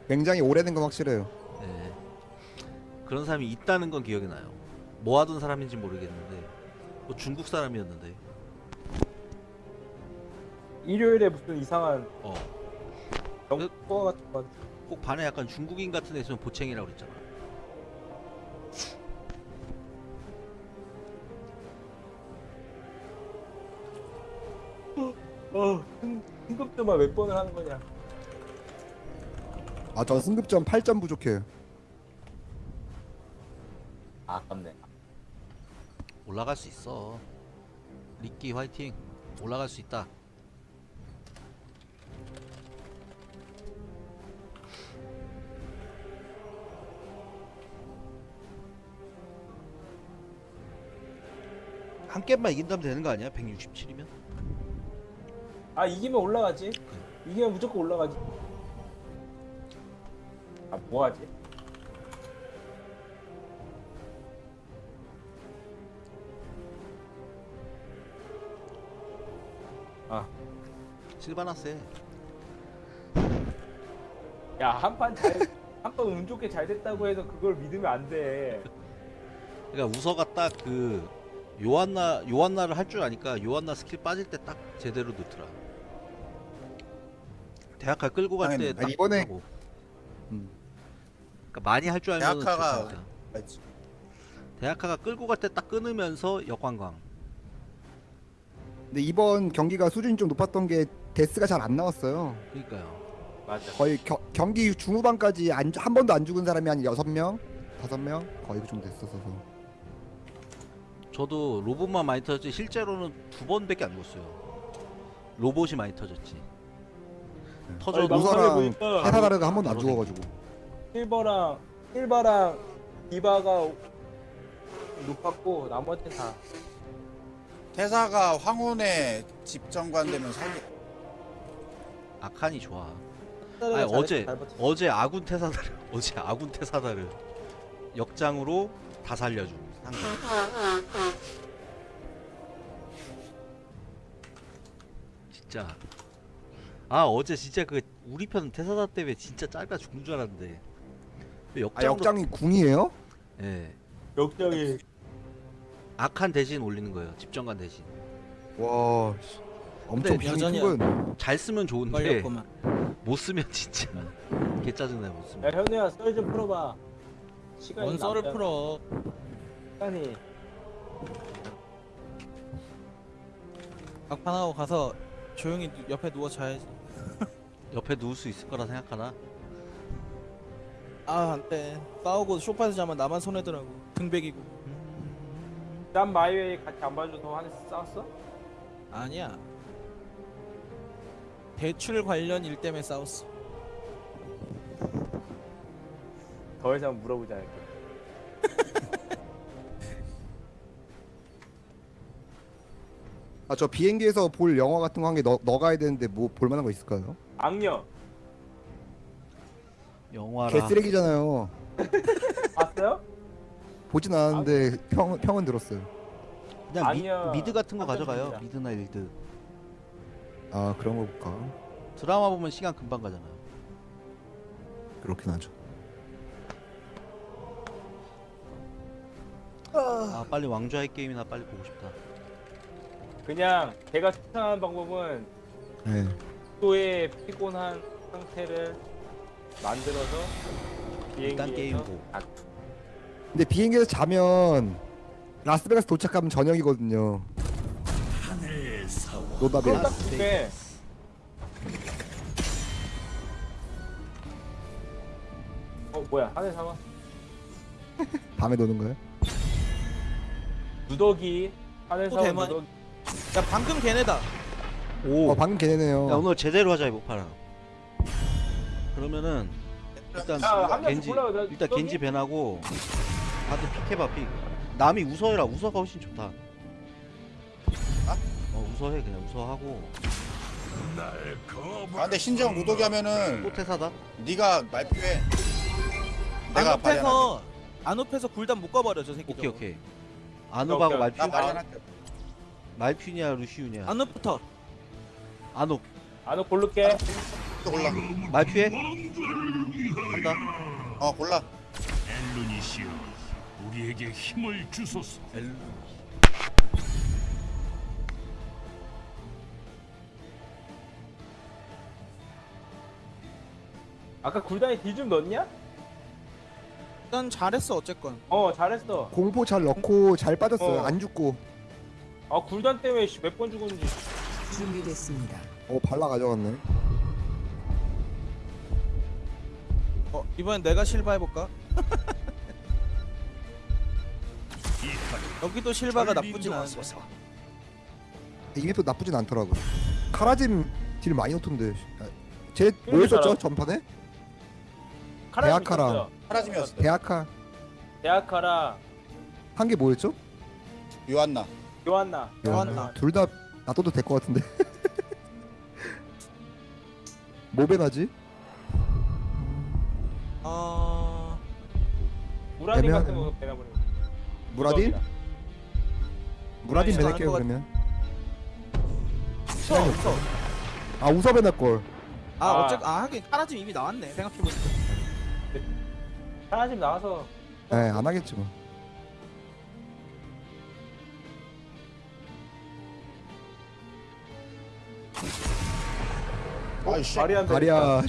C: 굉장히 오래된 건 확실해요.
A: 네. 그런 사람이 있다는 건 기억이 나요. 모아둔 사람인지 모르겠는데 뭐 중국 사람이었는데
B: 일요일에 무슨 이상한
A: 어.
B: 영화 같은 거.
A: 꼭 반에 약간 중국인 같은 애 있으면 보챙이라고 그랬잖아.
B: 어, 승- 승급도만 몇 번을 하는 거냐?
C: 아, 전 승급점 8점 부족해요.
B: 아, 아깝네.
A: 올라갈 수 있어. 리끼 화이팅. 올라갈 수 있다. 한 게임만 이긴다면 되는 거 아니야? 167이면?
B: 아 이기면 올라가지. 이기면 무조건 올라가지. 아 뭐하지?
A: 실바나세.
B: 야 한판 잘, 한판 운 좋게 잘 됐다고 해서 그걸 믿으면 안 돼.
A: 그러니까 우서가 딱 그 요한나 요한나를 할 줄 아니까 요한나 스킬 빠질 때 딱 제대로 넣더라. 대학가 끌고 갈 때 딱
C: 이번에-
A: 하고. 음. 그러니까 많이 할 줄 알면
F: 대학가가-
A: 대학가가 끌고 갈 때 딱 끊으면서 역관광.
C: 근데 이번 경기가 수준이 좀 높았던 게 데스가 잘 안 나왔어요.
A: 그러니까요.
B: 맞아.
C: 거의 겨, 경기 중후반까지 안, 한 번도 안 죽은 사람이 한 6명? 5명? 거의 그 정도 됐었어서.
A: 저도 로봇만 많이 터졌지 실제로는 두 번밖에 안 죽었어요. 로봇이 많이 터졌지.
B: 아니,
A: 터져도
B: 보니까
C: 헤사다르가 한 번도 안 죽어가지고.
B: 실버랑 실버랑 디바가 높았고 나머지 다
F: 태사가 황혼의 집정관 되면 사기
A: 아칸이 좋아.
B: 잘
A: 아니 어제. 어제 아군 태사다를 [laughs] 어제 아군 태사다를 역장으로 다 살려주고 상대. 진짜 아 어제 진짜 그 우리 편 태사다 때문에 진짜 짧아 죽는 줄 알았는데 왜
C: 아, 역장이 궁이에요?
A: 예
B: 역장이
A: 악한 대신 올리는 거예요 집정관 대신
C: 와, 씨. 엄청
D: 여전히-
A: 큰잘 쓰면 좋은데. 못 쓰면 진짜 [laughs] 개 짜증나
B: 못야
A: 쓰면
B: 현우야 썰 좀 풀어봐. 시간이
D: 뭔 썰을
B: 남잖아.
D: 풀어.
B: 시간이
D: 막판 하고 가서 조용히 누- 옆에 누워 자야지. [laughs]
A: 옆에 누울 수 있을 거라 생각하나
D: 아 안돼. 싸우고 쇼파에서 자면 나만 손해더라고. 등백이고.
B: 난 마이웨이 같이 안 봐줘서 한테 싸웠어?
D: 아니야. 대출 관련 일 때문에 싸웠어.
B: 더 이상 물어보지 않을게.
C: 아 저 비행기에서 볼 영화 같은 거 한개넣 넣어가야 되는데 뭐 볼만한 거 있을까요?
B: 악녀
A: 영화랑
C: 개쓰레기잖아요.
B: 봤어요?
C: 보진 않았는데 평 평은 들었어요.
A: 그냥. 미, 드 같은 거 가져가요.
B: 상관없습니다.
A: 미드나 일드.
C: 아 그런 거 볼까?
A: 드라마 보면 시간 금방 가잖아요.
C: 그렇긴 하죠.
A: 아 빨리 왕좌의 게임이나 빨리 보고 싶다.
B: 그냥 제가 추천하는 방법은
C: 네.
B: 또의 피곤한 상태를 만들어서
A: 일단
B: 비행기에서
A: 보고.
B: 아,
C: 근데 비행기에서 자면 라스베가스 도착하면 저녁이거든요. 노답에
B: 그럼 딱 그게 어 뭐야 하늘 상황
C: 밤에 노는 거예요?
B: 누더기 하늘
D: 또
B: 상황
D: 대만-
B: 누더기
D: 야 방금 걔네다.
A: 오.
C: 어 방금 걔네네요.
A: 야 오늘 제대로 하자 이거 파라. 그러면 일단
B: 야, 한 명씩
A: 겐지
B: 골라요. 나
A: 일단
B: 저기?
A: 겐지 밴하고 다들 픽해봐 픽. 남이 우서해라 우서가 훨씬 좋다. 어 우서해 그냥 우서하고
F: 아 근데 신정 무독이 하면은
A: 또 태사다.
F: 네가 말표해 내가 발현할게
D: 안업해서 안 업해서 굴단 묶어버려 저 새끼.
A: 오케이 오케이.
B: 오케이.
A: 말퓨
F: 나 발현할게
A: 말퓨냐 루시우냐.
D: 안업부터.
A: 아누
B: 아너 고를게
F: 또 골라
A: 말퓨해. 한다.
F: 어 골라
H: 엘루니시여 우리에게 힘을 주소서
B: 아까 굴단에 딜좀 넣었냐?
D: 일단 잘했어 어쨌건.
B: 어 잘했어
C: 공포 잘 넣고 잘 빠졌어요.
B: 어.
C: 안 죽고.
B: 아 굴단 때문에 몇 번 죽었는지
E: 준비됐습니다.
C: 어 발라 가져갔네.
D: 어 이번엔 내가 실바 해볼까? [laughs] 여기도 실바가 나쁘진 않은데.
C: 이게 또 나쁘진 않더라고. 카라짐 딜 많이 넣던데. 아, 쟤
B: 이름이
C: 뭐였었죠. 전판에?
B: 카라짐
C: 대학카랑.
B: 있었어요.
F: 사라짐이었어
C: 대학카
B: 대학카랑
C: 한 게 뭐였죠?
F: 요한나
B: 요한나
D: 요한나.
C: 둘 다 놔둬도 될 것 같은데. [laughs] 뭐 배 나지?
D: 어
B: 무라딘
C: 애매하네.
B: 같은 거 배나버리고
C: 무라딘? 무라딘 배낼게요 그러면.
D: 웃어 웃어.
C: 아 우서 배낼 걸.
D: 아
B: 아.
D: 어쨌 아 하긴 카라짐 이미 나왔네 생각해보니까.
B: 카라짐 나와서
C: 네, 안 하겠지 뭐.
F: 아이씨
B: 말이 안 돼.
C: 다리야.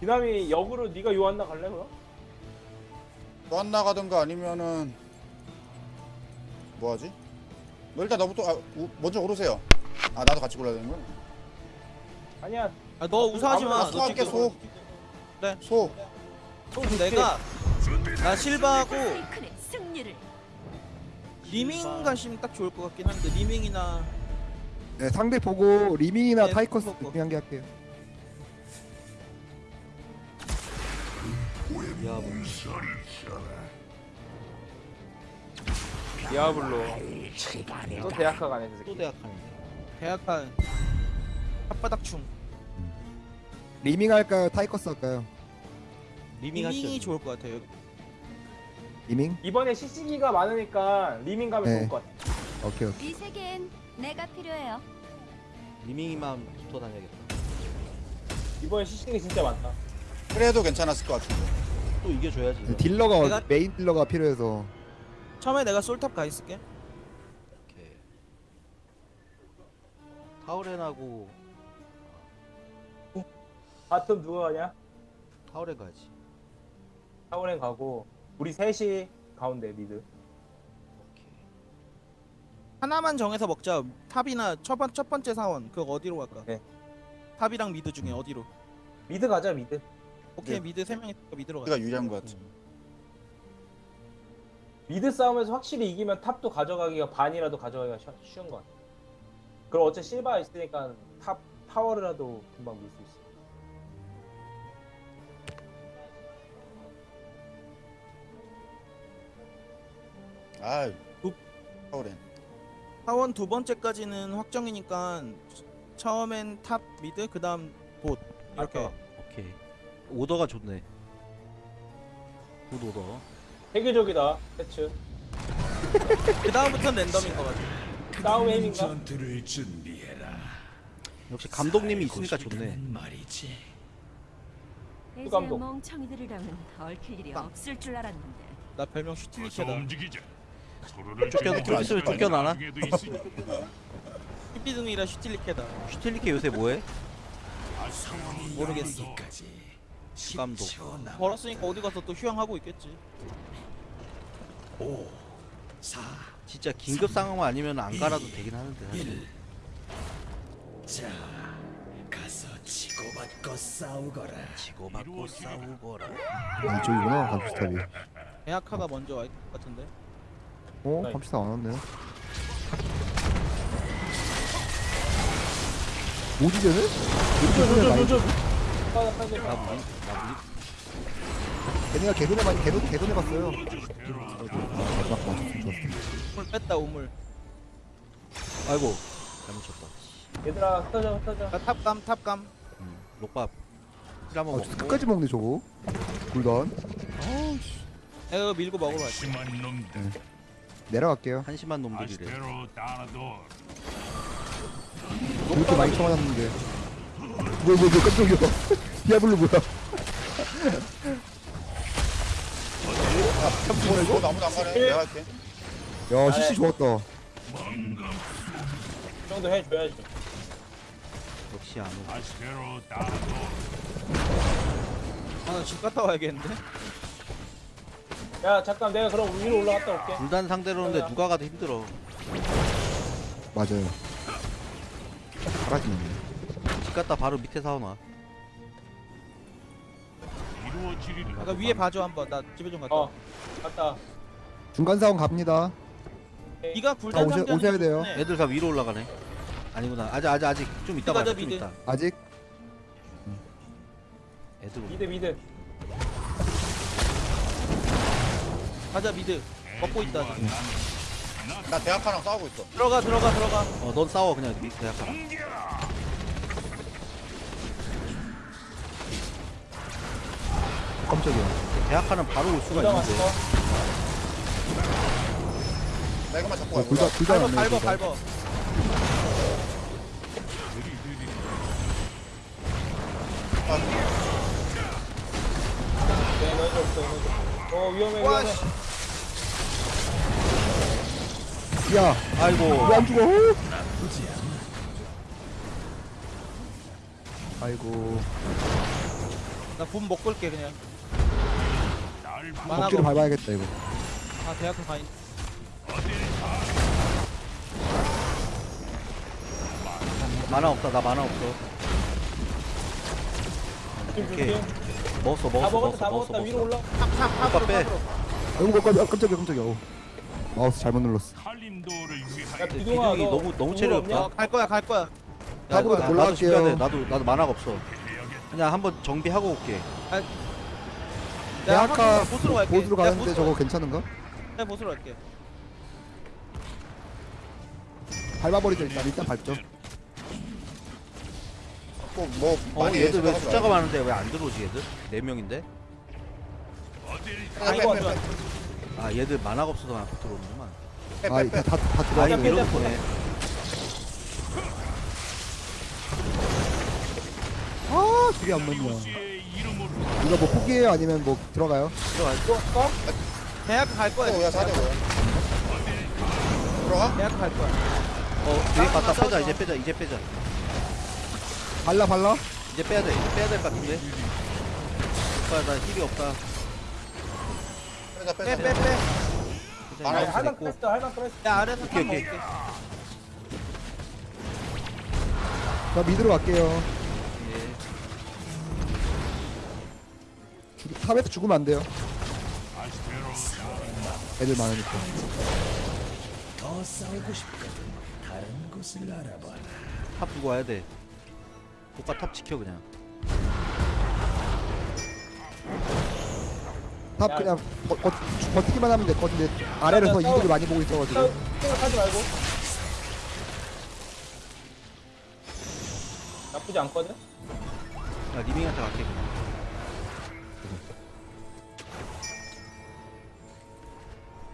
B: 디나미 역으로 네가 요한나 갈래 그럼?
F: 요한나 가든가 아니면은 뭐하지? 너 일단 너부터 아, 우, 먼저 고르세요 아 나도 같이 골라야 되는 거야?
B: 아니야
D: 아 너 우사하지 마.
F: 아,
D: 너
F: 소할게,
D: 지금
F: 소 소.
D: 그럼 내가 나 실바하고
G: 승리를
D: 리밍 가시면 딱 좋을 것 같긴 한데 리밍이나
C: 네, 상대 보고 리밍이나
D: 네,
C: 타이커스
D: 보고.
C: 중요한 게 할게요.
A: 야 뭐.
B: 디아블로 또 대학카 가네
A: 저또
B: 새끼
A: 대학하는데.
D: 계약한 혓바닥충
C: 리밍 할까요? 타이커스 할까요?
A: 리밍
D: 리밍이
A: 하시죠.
D: 좋을 것 같아요.
C: 리밍?
B: 이번에 CC기가 많으니까 리밍 가면
C: 네.
B: 좋을 것 같아
C: 오케이 오케이.
G: 이 세계엔 내가 필요해요.
A: 리밍이만 붙어 다녀야겠다.
B: 이번에 CC기 진짜 많다
F: 그래도 괜찮았을 것 같은데
A: 또 이겨줘야지. 이거.
C: 딜러가
D: 내가-
C: 메인 딜러가 필요해서
D: 처음에 내가 솔탑 가 있을게.
A: 타우렌하고
B: bottom 누가 가냐?
A: 타우렌 가야지.
B: 타우렌 가고 우리 셋이 가운데
A: mid.
D: 하나만 정해서 먹자. top이나 첫, 번, 첫 번째 사원 그거 어디로 갈까?
B: 네.
D: top이랑 mid 중에 어디로?
B: mid 가자 mid
D: 오케이
F: 네.
D: mid 세 명이 mid로 가자.
F: 우리가 유리한 것 같아
B: mid 싸움에서 확실히 이기면 top도 가져가기가 반이라도 가져가기가 쉬- 쉬운 것 같아 그럼 어째 실바 있으니까 top 타워라도 금방 밀 수 있어
F: 아
D: 두,
F: 타우렌.
D: 사원 두 번째까지는 확정이니까 처음엔 top mid 그다음 봇 이렇게
B: 아까
A: 오케이 오더가 좋네 good order
B: 세계적이다 패츠 [laughs]
D: 그다음부터는 랜덤인 것 같아.
B: 싸움 에임인가?
H: 전투를 준비해라.
A: 역시 감독님이 있으니까 좋네
H: 말이지.
G: 이제
B: 감독.
G: 멍청이들이랑은 얽힐 일이 없을 줄 알았는데.
D: 나 별명 슈틸리케다.
H: 움직이자.
A: 쫓겨-
H: 것은
A: 쫓겨나나?
D: 삐비둥이라 슈틸리케다.
A: 슈틸리케 요새 뭐해?
D: 모르겠어.
A: 감독
D: 벌었으니까 어디 가서 또 휴양하고 있겠지.
A: 진짜 긴급 상황만 아니면 안 갈아도 되긴 하는데 사실 치고받고 싸우거라
C: 아, 이쪽이구나 감시탑이
D: 대학카가 먼저 와 있을 것 같은데.
C: 어?
B: 네.
C: 감시탑 안 왔네 뭐지? 이렇게 많이
A: 나나 무리
C: 걔네가 개돈에 많이 개돈 개돈해 봤어요 아, 마지막 맞췄으면 좋았어
D: 우물 뺐다 우물.
A: 아이고 잘못 쳤다
B: 얘들아 흩어져 흩어져
D: 나 탑감 탑감.
A: 음, 록밥 한번
C: 어,
A: 먹고
C: 끝까지 먹네 저거 굴던
D: 내가 이거 밀고 먹으러.
H: 심한 놈들.
C: 내려갈게요
A: 한심한 놈들이래.
C: 이렇게 많이 쳐맞았는데 뭐야 뭐야 뭐야 깜짝이야 [laughs] 디아블로 뭐야
F: 너 아무도 안 가네. 내가 할게.
C: 야 CC 좋았다
B: 이 정도 해줘야지
A: 역시 안 오고.
H: 아나
D: 집 갔다 와야겠는데.
B: 야 잠깐 내가 그럼 위로 올라갔다 올게.
A: 불단 상대로는데 누가 가도 힘들어.
C: 맞아요. 사라지네.
A: 집 갔다 바로 밑에 사오나.
D: 아까 위에 봐줘 한번. 나 집에 좀 갔다.
B: 어.
D: 와.
B: 갔다.
C: 중간 사원 갑니다.
D: 네가
C: 아, 오셔-
D: 상자는
C: 오셔야 돼요.
D: 좋네.
A: 애들 다 위로 올라가네. 아니구나. 아직 아직 아직 좀 이따
D: 가자,
A: 봐좀
D: mid.
A: 이따
C: 아직?
A: 애들
B: mid mid
D: 가자 mid. 먹고 있다. 지금.
F: 나 데하카랑 싸우고 있어.
D: 들어가 들어가 들어가.
A: 어 넌 싸워 그냥 약간
C: 깜짝이야
A: 대학하는 바로 올 수가 있는데
B: 왔어
F: 나 이것만 잡고
C: 어,
F: 가.
C: 굴단
D: 밟아
C: 왔네
D: 밟아
C: 굴단.
D: 밟아.
B: 네 없어 어. 어 위험해
D: 와
B: 위험해
D: 씨.
C: 야
A: 아이고
C: 왜 안 죽어 아이고
D: 나분 먹고 올게 그냥. 만화가
C: 억지로 밟아야겠다 이거
D: 아 대학교 가인.
A: 만화 없다 나 만화 없어 오케이. 먹었어
B: 다
A: 먹었어
B: 다
A: 먹었어
B: 먹었다
A: 먹었어
B: 위로 올라
D: 탑탑 탑으로
A: 빼.
C: 아이고 깜짝이야 깜짝이야 깜짝이야 어. 마우스 잘못 눌렀어
B: 야너
A: 너무- 너무 체력이
B: 없냐?
D: 어, 갈 거야 갈 거야.
C: 탑으로
A: 나- 나도
C: 올라갈게요.
A: 나도 나도 만화가 없어 그냥 한번 정비하고 올게
D: 내가
C: 대학가
D: 확인- 보스로 갈게.
C: 보스로
D: 내가
C: 가는데
D: 보스로
C: 저거
D: 갈게.
C: 괜찮은가?
D: 내가 보스로 갈게.
C: 밟아버리자 일단 일단 밟죠
F: 또 뭐
A: 어
F: 많이
A: 얘들 왜 숫자가. 많은데 왜 안 들어오지 얘들? 네명인데
B: 아 이거 좋아
A: 아 얘들 만화가 없어서 안 들어오는구만
C: 아 다 다 다
A: 아
C: 들어와
A: 이거
B: 빼자.
A: 보네
C: 아 길이 안 맞냐 이거 뭐 포기해요 아니면 뭐 들어가요?
A: 들어가
B: 또 껌?
D: 대학교 갈 거야.
F: 또 야, 사대 뭐야? 들어가?
D: 대학교 갈 거야.
A: 어 뒤에 갔다 빼자
D: 마.
A: 이제 빼자 이제 빼자
C: 발라 발라
A: 이제 빼야 돼 이제 빼야 될 것 같은데 오빠 나 힐이 없다
F: 빼자
D: 빼
F: 빼자.
D: 빼 빼.
A: 빼자,
F: 아,
A: 이거
B: 할만. 크레스트 할만 크레스트
D: 야 아래서
A: 오케이,
D: top
A: 오케이.
D: 먹을게.
C: 자 mid로 갈게요
A: 예.
C: 죽- top에서 죽으면 안 돼요 애들 많으니까
A: top 두고 와야 돼 오빠 top 지켜 그냥
C: top
B: 야.
C: 그냥 버, 버, 버티기만 하면 될것 같은데 아래에서
B: 싸워.
C: 이득을 많이 보고 있어가지고
B: 생각하지 말고. 나쁘지 않거든.
A: 나 리밍한테 갈게 그냥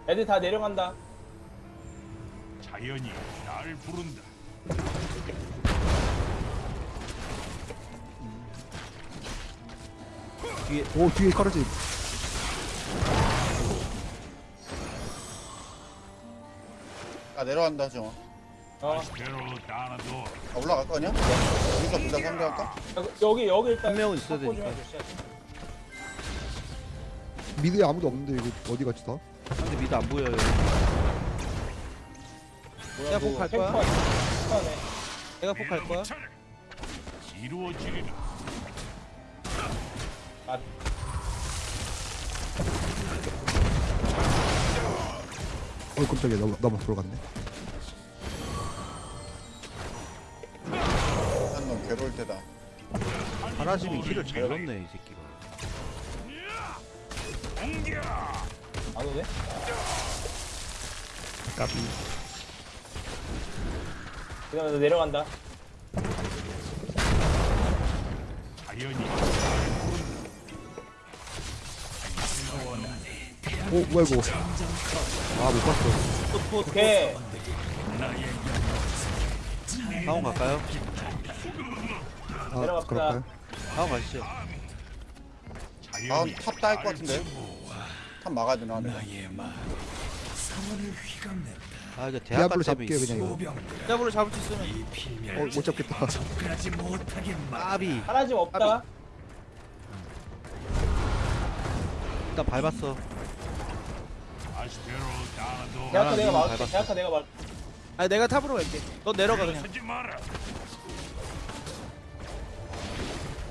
B: 애들 다 내려간다.
H: 자연이 날 부른다.
A: 뒤에
C: 오 뒤에 커러지
F: 아 내려간다 정아
B: 어.
H: 아스테로 다나도
F: 아, 올라갈 거 아니야? 여기서 둘다 상대할까?
B: 여기 여기 일단
A: 한 명은 있어야
B: 확보 좀
A: 되니까.
B: 해줘.
C: 미드에 아무도 없는데 이거 어디 갔지 다?
A: 상대 미드 안 보여요
D: 내가 폭 갈 거야.
B: 탱커 탱커네.
D: 내가 폭 갈 거야.
H: 이루어지리라.
B: 아,
C: 어 깜짝이야. 너무 너무 들어갔네.
F: 한놈 괴로울 때다.
A: 하나심이 힐을 잘 넣네 이 새끼가.
B: 안 오네?
C: 까비.
B: 그다음에 너 내려간다.
H: 자연이
C: 오 뭐야 이거? 아 못 봤어.
B: 오케이.
A: 사원 갈까요?
C: 아
B: 내려갑시다.
C: 그럴까요?
A: 사원 가시죠.
F: 다음 top 따일 것 같은데? top 막아야 되나 내가
A: 아 이거
C: 디아블로
A: 때문에
C: 잡게요 그냥 이거.
D: 잡으로 잡을 수 있으면.
C: 어 못 잡겠다.
A: 까비.
B: 하나 집 없다.
A: 일단 밟았어
B: 대학가 내가
A: 이거
B: 막을게. 대학가 내가 막.
D: 아니 내가 탑으로 갈게. 너 내려가 그냥.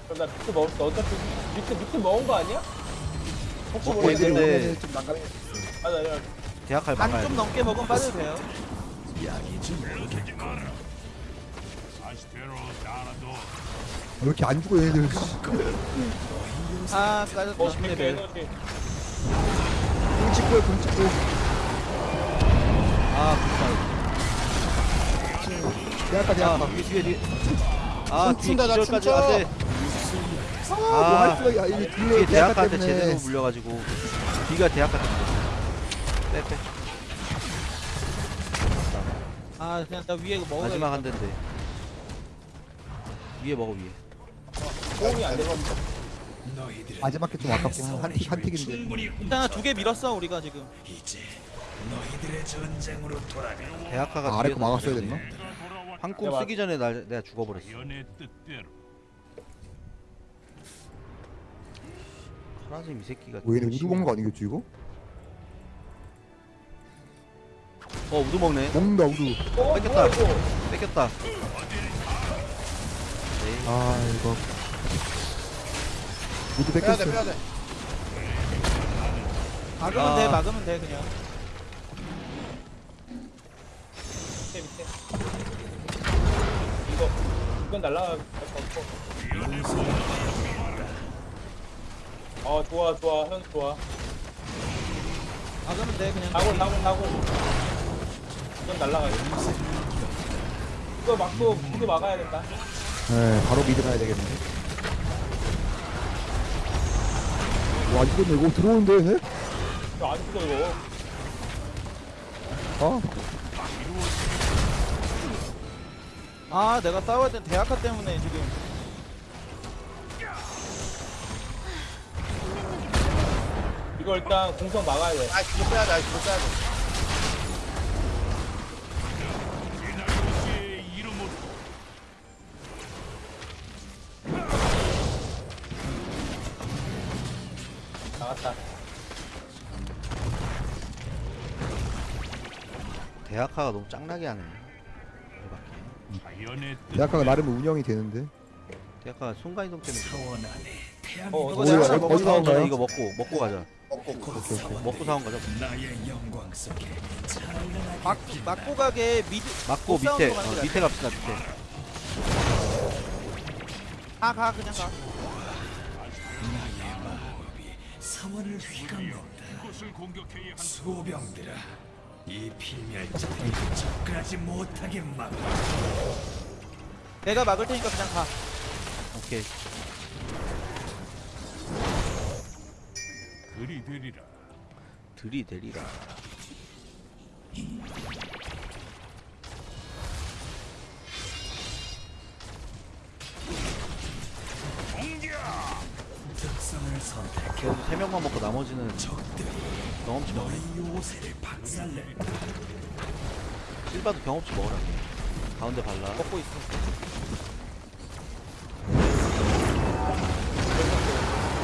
B: 그럼 나 비트 먹었어. 어차피 비트 비트 먹은 거 아니야? 혹시
A: 먹고
B: 모르겠네.
A: 있는데.
C: 오면은 좀 난감해
B: 아, 나 내가
A: 대학갈
D: 반
A: 막아야 좀돼
D: 넘게 먹으면 빠져도 돼요.
C: 왜 이렇게 안 죽어 얘네들
D: 아 까졌다.
B: 뭐 비트
D: 레벨.
C: 굶 찍고요 굶찍고
A: 아
C: 대학가
A: 굿다
C: 대학가
A: 아 뒤에 뒤에 뒤에. 아 뒤에
F: 춤춘다, 나
A: 기절까지
F: 춤춰.
A: 안돼
C: 뭐할 수가 이
A: 뒤에
C: 뒤에 대학가
A: 대학가한테
C: 때문에.
A: 제대로 물려가지고. 뒤가 대학가 때문에 빼빼.
D: 아 그냥 나 위에 먹어.
A: 마지막 한 대인데. 위에 먹어 위에.
B: 도움이 안 되는
C: 마지막 게 좀 아깝고 한, 틱- 한 틱인데
D: 일단 두 개 밀었어 우리가 지금.
A: 대학가가
C: 아, 아래 거 막았어야. 됐나?
A: 한꿈 쓰기 전에 날 내가 죽어버렸어 카라짐 이 새끼가
C: 뭐 얘네
A: 좀
C: 우두 먹는 거 아니겠지 이거?
A: 어 우두 먹네
C: 먹는다 우두
B: 어,
A: 뺏겼다. 뺏겼다
C: 아 이거 우두
F: 빼야 돼
C: 뺏겼어
F: 빼야 돼
D: 막으면
A: 아.
D: 돼 막으면 돼 그냥.
B: 밑에 밑에. 이거 이건 날라갈 거 없고. 어 좋아 좋아 형 좋아.
D: 막으면 돼 그냥.
B: 다골 다골 다골. 이건 날라가야 돼. 이거 막고 무도 막아야 된다.
C: 네 바로 미드 가야 되겠네 와 이거 이거 들어오는데?
B: 이거 안 죽어 이거.
D: 아아 내가 싸워야 된 대학가 때문에 지금.
B: 이거 일단 공성 막아야 돼.
F: 아 이거 빼야 돼 이거 빼야 돼
A: 대학가가 너무 짱나게 하네
C: 대학가가 나름 운영이 되는데
A: 대학가가 순간이동 때문에
B: 어
D: 이거 내가
C: 어디-
D: 먹어.
C: 어디
A: 사원 전에
C: 나온가요?
A: 이거 먹고 먹고 가자
F: 먹고
A: 먹고 사원 가자
D: 막 막고 가게 미드.
A: 맞고
D: 못
A: 밑에
D: 거
A: 어, 밑에 갑시다 밑에
D: 가가 그냥 가.
I: 사원을 휘감는다. 소병들아, 이 필멸자들이 접근하지 못하게 막.
D: 내가 막을 테니까 그냥 가.
A: 오케이.
H: 들이대리라.
A: 들이대리라. 그래도 세 명만 먹고 나머지는 경험치
I: 박살낸다.
A: 실바도 경험치 먹어라. 가운데 발라.
D: 먹고 있어.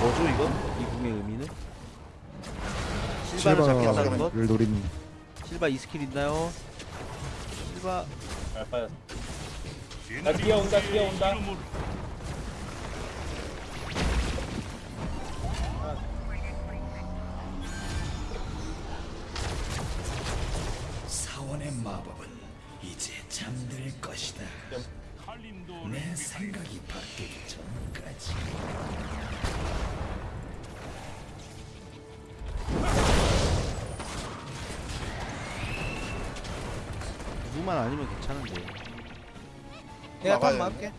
A: 뭐죠 이거? 이 궁의 의미는? 실바를 잡겠다는 것?
C: 노린
A: 실바 이 스킬 있나요? 실바
B: 잘 빠졌어.
H: 제나리
B: 뛰어온다, 뛰어온다.
I: 사원의 마법은 이제 잠들 것이다. 내 생각이 바뀌기 전까지.
A: 누구만 아니면 괜찮은데.
D: 내가 탑
F: 막아야
D: 막을게.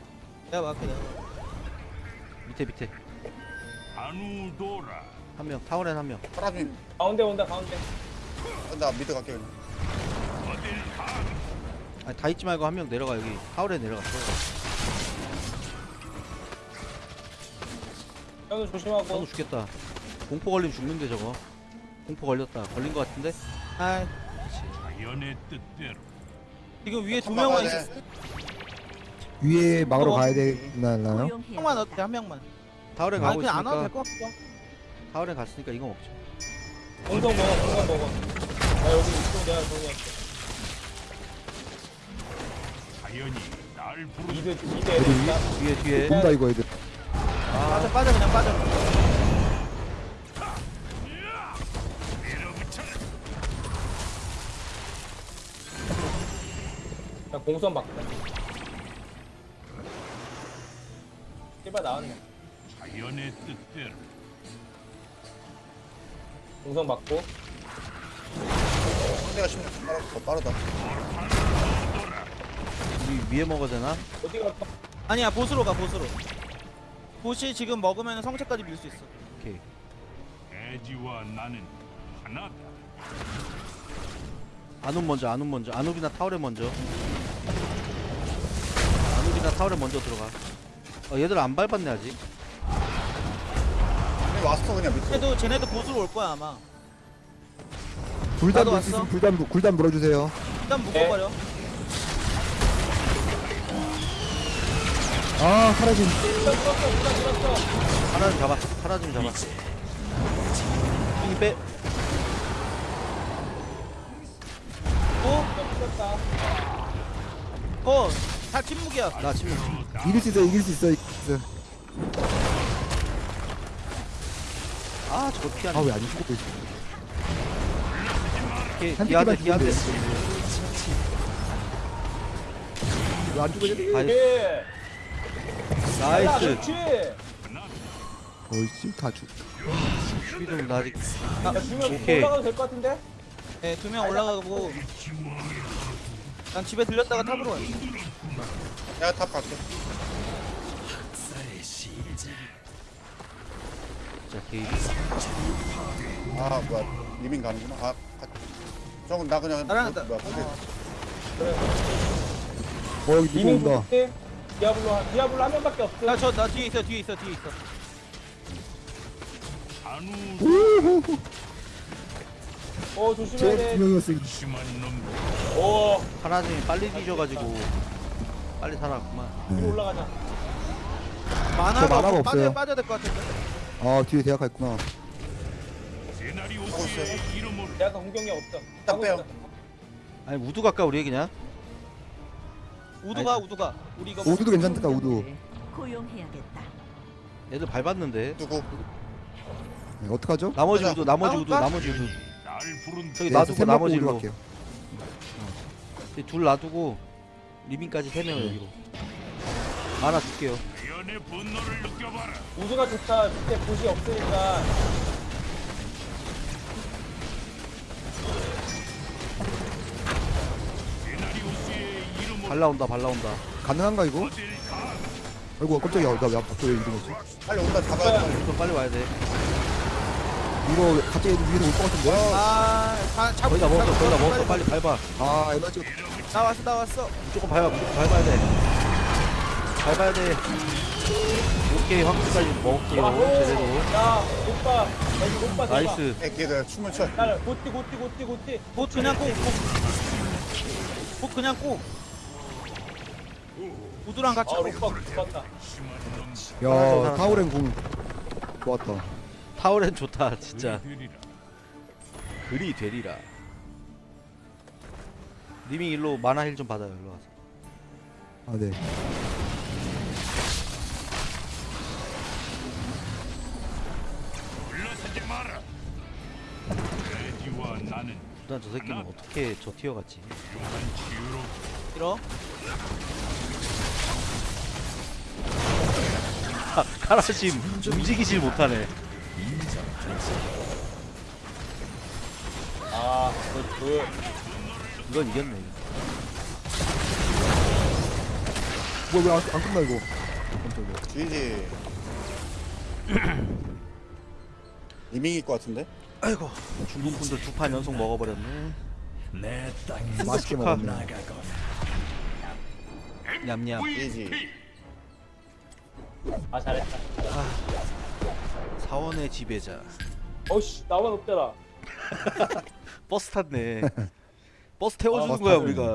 D: 내가. 내가.
A: 밑에 밑에. 한 명. 타우렌 한 명.
F: 파라님
B: 가운데 온다 가운데.
F: 나 미드 갈게 그냥?
A: 아니 다 있지 말고 한 명 내려가 여기. 타워렌 내려갔어.
B: 형도 조심하고.
A: 저도 죽겠다. 공포 걸리면 죽는데 저거. 공포 걸렸다. 걸린 것 같은데?
D: 아,
H: 자연의 뜻대로.
D: 지금 위에 두 명만
F: 돼.
D: 있어.
C: 위에 막으러
D: 어.
C: 가야 되나요?
D: 한 명만 어때? 한 명만. 아,
A: 가고
D: 그냥 안 와도
A: 있으니까
D: 될것 같아.
A: 타워렌 갔으니까 이거 먹죠.
B: 공성 먹어 공성 먹어. 나 여기 이쪽 내가 정리할게. 애들 있다.
A: 뒤에 뒤에.
C: 본다 이거 애들
D: 빠져, 빠져, 그냥 빠져.
B: 나 공성 막다. 씨발 나왔네.
H: 자연의 뜻대로.
B: 공성 막고.
F: 상대가 16분 빠르, 더 빠르다
A: 우리 위에 먹어야 되나?
B: 어디 갈까?
D: 아니야, 보스로 가, 보스로. 보시 지금 먹으면 성체까지 밀 수 있어.
A: 오케이.
H: 나는 하나다.
A: 아눔 먼저 아눔 먼저. 아눔이나 타워렌 먼저. 아눔이나 타워렌 먼저 들어가. 어 얘들 안 밟았네 아직.
F: 왔어 그냥 밑으로
D: 쟤도, 쟤네도 보스로 올 거야, 아마.
C: 굴단
D: 나도
C: 물수
D: 왔어.
C: 있으면 굴단 물- 굴단 물어주세요
D: 일단 묶어버려.
C: 아 사라진
A: 하나는 잡아. 하나 좀 잡아. 이 빼.
D: 어? 어, 다 침묵이야.
A: 나 침묵.
C: 이길 수 있어 이길 수 있어 이길 수 있어
A: 아 저거 피하네.
C: 아왜 안 죽고 있어 한
A: 뒤한대.
C: 죽으면 왜안 죽어 얘들
B: nice.
C: 어이씨 다 죽.
A: 휘좀 나 아직.
B: 야 주면
A: 오케이.
B: 올라가도 될 것 같은데?
D: 네, 두 명 올라가고. 난 집에 들렸다가 top으로 가.
F: 내가 top 갈게.
A: 자 게이.
F: 아 뭐야 리밍 가는구나 아 가... 저건 나 그냥
D: 나랑
F: 뭐,
D: 나-
F: 뭐야 근데
C: 어 여기 누구 온다
B: 좋지. 디아블로 한- 디아블로 한 명밖에 없어.
D: 나 저, 나 뒤에 있어, 뒤에 있어, 뒤에 있어.
H: 아누
B: 어 조심해야
C: 쟤
B: 돼.
C: 분명이었어 이거.
H: 심한 놈.
B: 오
A: 하나중이 빨리 뒤져가지고 빨리 살아갔구만.
B: 위로 올라가자.
D: 만화가,
C: 만화가
D: 없어.
C: 없어요.
D: 빠져, 빠져야 될 것 같은데.
C: 아 뒤에 대학가 있구나
H: 이름으로.
B: 약간 공격력 없어.
F: 딱 빼요.
A: 아니 우두 갈까 우리 그냥?
D: 우두가, 우두가. 우리 이거.
C: 우두도 괜찮다 우두
G: 고용해야겠다.
A: 애들 밟았는데.
F: 누구
C: 네, 어떡하죠?
A: 나머지
F: 가자.
A: 우두 나머지 우두
D: 나올까?
A: 나머지 우두.
H: 날 부른
A: 저기
C: 네,
A: 놔두고
C: 먹고
A: 나머지
C: 우두
A: 일로.
C: 갈게요
A: 둘 놔두고 리빙까지 세 명 여기로. 하나 줄게요.
H: 자연의 분노를 느껴봐라.
B: 우주가 좋다. 밑에 보시 없으니까
A: 발 나온다 발 나온다
C: 가능한가 이거? 아이고 깜짝이야 나왜 갑자기 왜 이러지?
F: 빨리 온다 잡아야 돼.
A: 좀 빨리 와야 돼
C: 이거 갑자기 위로 올 것 같은데?
D: 아, 다 잡고
A: 거의 다 먹었어 거의 다 먹었어
D: 빨리.
A: 밟아
C: 아 에너지
D: 나 왔어, 나 왔어.
A: 무조건 밟아 무조건 밟아야 돼 밟아야 돼 오케이 황금까지 먹을게요! 제대로
B: 야 오빠 여기 오빠 대박
A: 나이스
F: 애기들 춤을 춰.
B: 나를 고띠 고띠 고띠 고띠
D: 봇 그냥 봇 그냥 꼭. 우두랑 같이
B: 아 죽었다
C: 야 타오렌 궁 좋았다.
A: 타오렌 좋다 진짜. 그리 되리라. 리밍 일로 만화 힐좀 받아요 일로 와서.
C: 아네.
A: 일단 저 새끼는 어떻게 저 티어
H: 치유로.
D: 밀어.
A: 카라심 움직이질 못하네
B: 아그그
A: 이건 이겼네.
C: 뭐야 왜안 안 끝나 이거 깜짝이야
F: 지지. 리밍일 것 같은데?
A: 아이고 중국 분들 두 판 연속 먹어버렸네
I: 내
C: 맛있게. 먹었네
A: 냠냠.
F: GG.
B: 아 잘했다.
A: 사원의 지배자.
B: 어씨 나만 없잖아 [laughs]
A: 버스 탔네. 버스 태워주는
C: 버스
A: 거야. 우리가